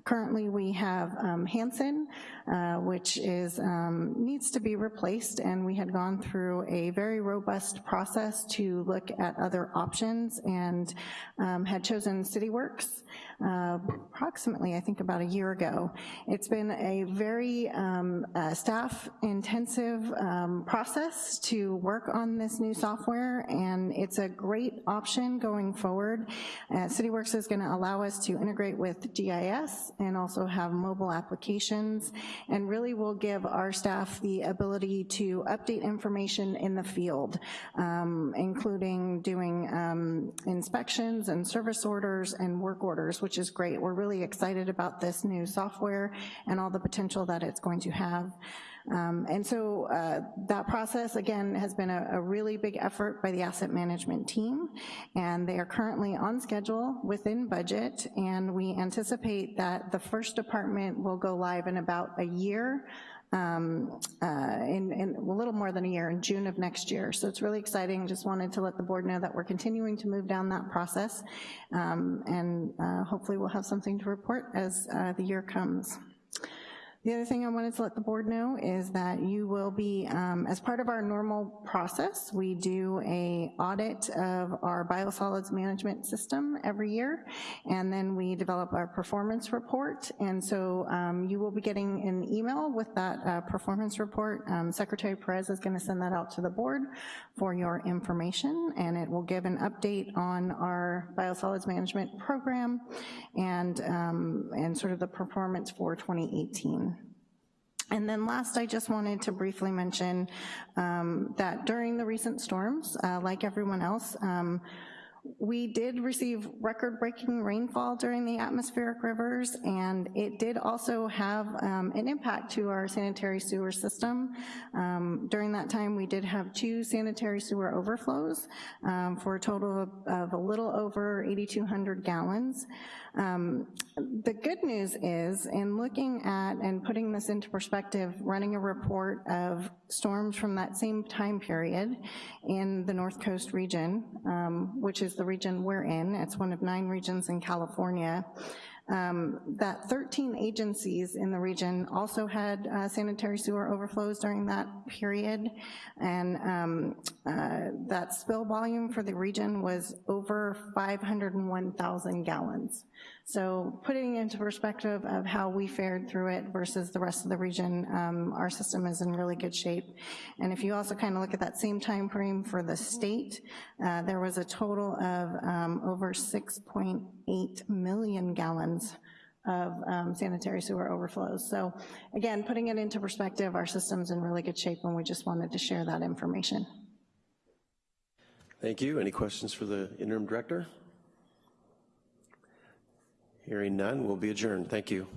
Currently, we have um, Hansen, uh, which is, um, needs to be replaced, and we had gone through a very robust process to look at other options and um, had chosen CityWorks uh, approximately, I think, about a year ago. It's been a very um, uh, staff-intensive um, process to work on this new software, and it's a great option going forward. Uh, CityWorks is gonna allow us to integrate with GIS and also have mobile applications, and really will give our staff the ability to update information in the field, um, including doing um, inspections and service orders and work orders, which is great. We're really excited about this new software and all the potential that it's going to have. Um, And so uh, that process, again, has been a, a really big effort by the asset management team, and they are currently on schedule, within budget, and we anticipate that the first department will go live in about a year, um, uh, in, in a little more than a year, in June of next year. So it's really exciting, just wanted to let the board know that we're continuing to move down that process, um, and uh, hopefully we'll have something to report as uh, the year comes. The other thing I wanted to let the board know is that you will be, um, as part of our normal process, we do a audit of our biosolids management system every year, and then we develop our performance report, and so um, you will be getting an email with that uh, performance report. Um, Secretary Perez is gonna send that out to the board for your information, and it will give an update on our biosolids management program and, um, and sort of the performance for 2018. And then last, I just wanted to briefly mention um, that during the recent storms, uh, like everyone else, um, we did receive record-breaking rainfall during the atmospheric rivers, and it did also have um, an impact to our sanitary sewer system. Um, During that time, we did have two sanitary sewer overflows um, for a total of, of a little over 8,200 gallons. Um, The good news is, in looking at and putting this into perspective, running a report of storms from that same time period in the North Coast region, um, which is the region we're in. It's one of nine regions in California. Um, that 13 agencies in the region also had uh, sanitary sewer overflows during that period, and um, uh, that spill volume for the region was over 501,000 gallons. So putting into perspective of how we fared through it versus the rest of the region, um, our system is in really good shape. And if you also kind of look at that same time frame for the state, uh, there was a total of um, over 6.8 million gallons of um, sanitary sewer overflows. So again, putting it into perspective, our system's in really good shape and we just wanted to share that information. Thank you. Any questions for the interim director? Hearing none, we'll be adjourned. Thank you.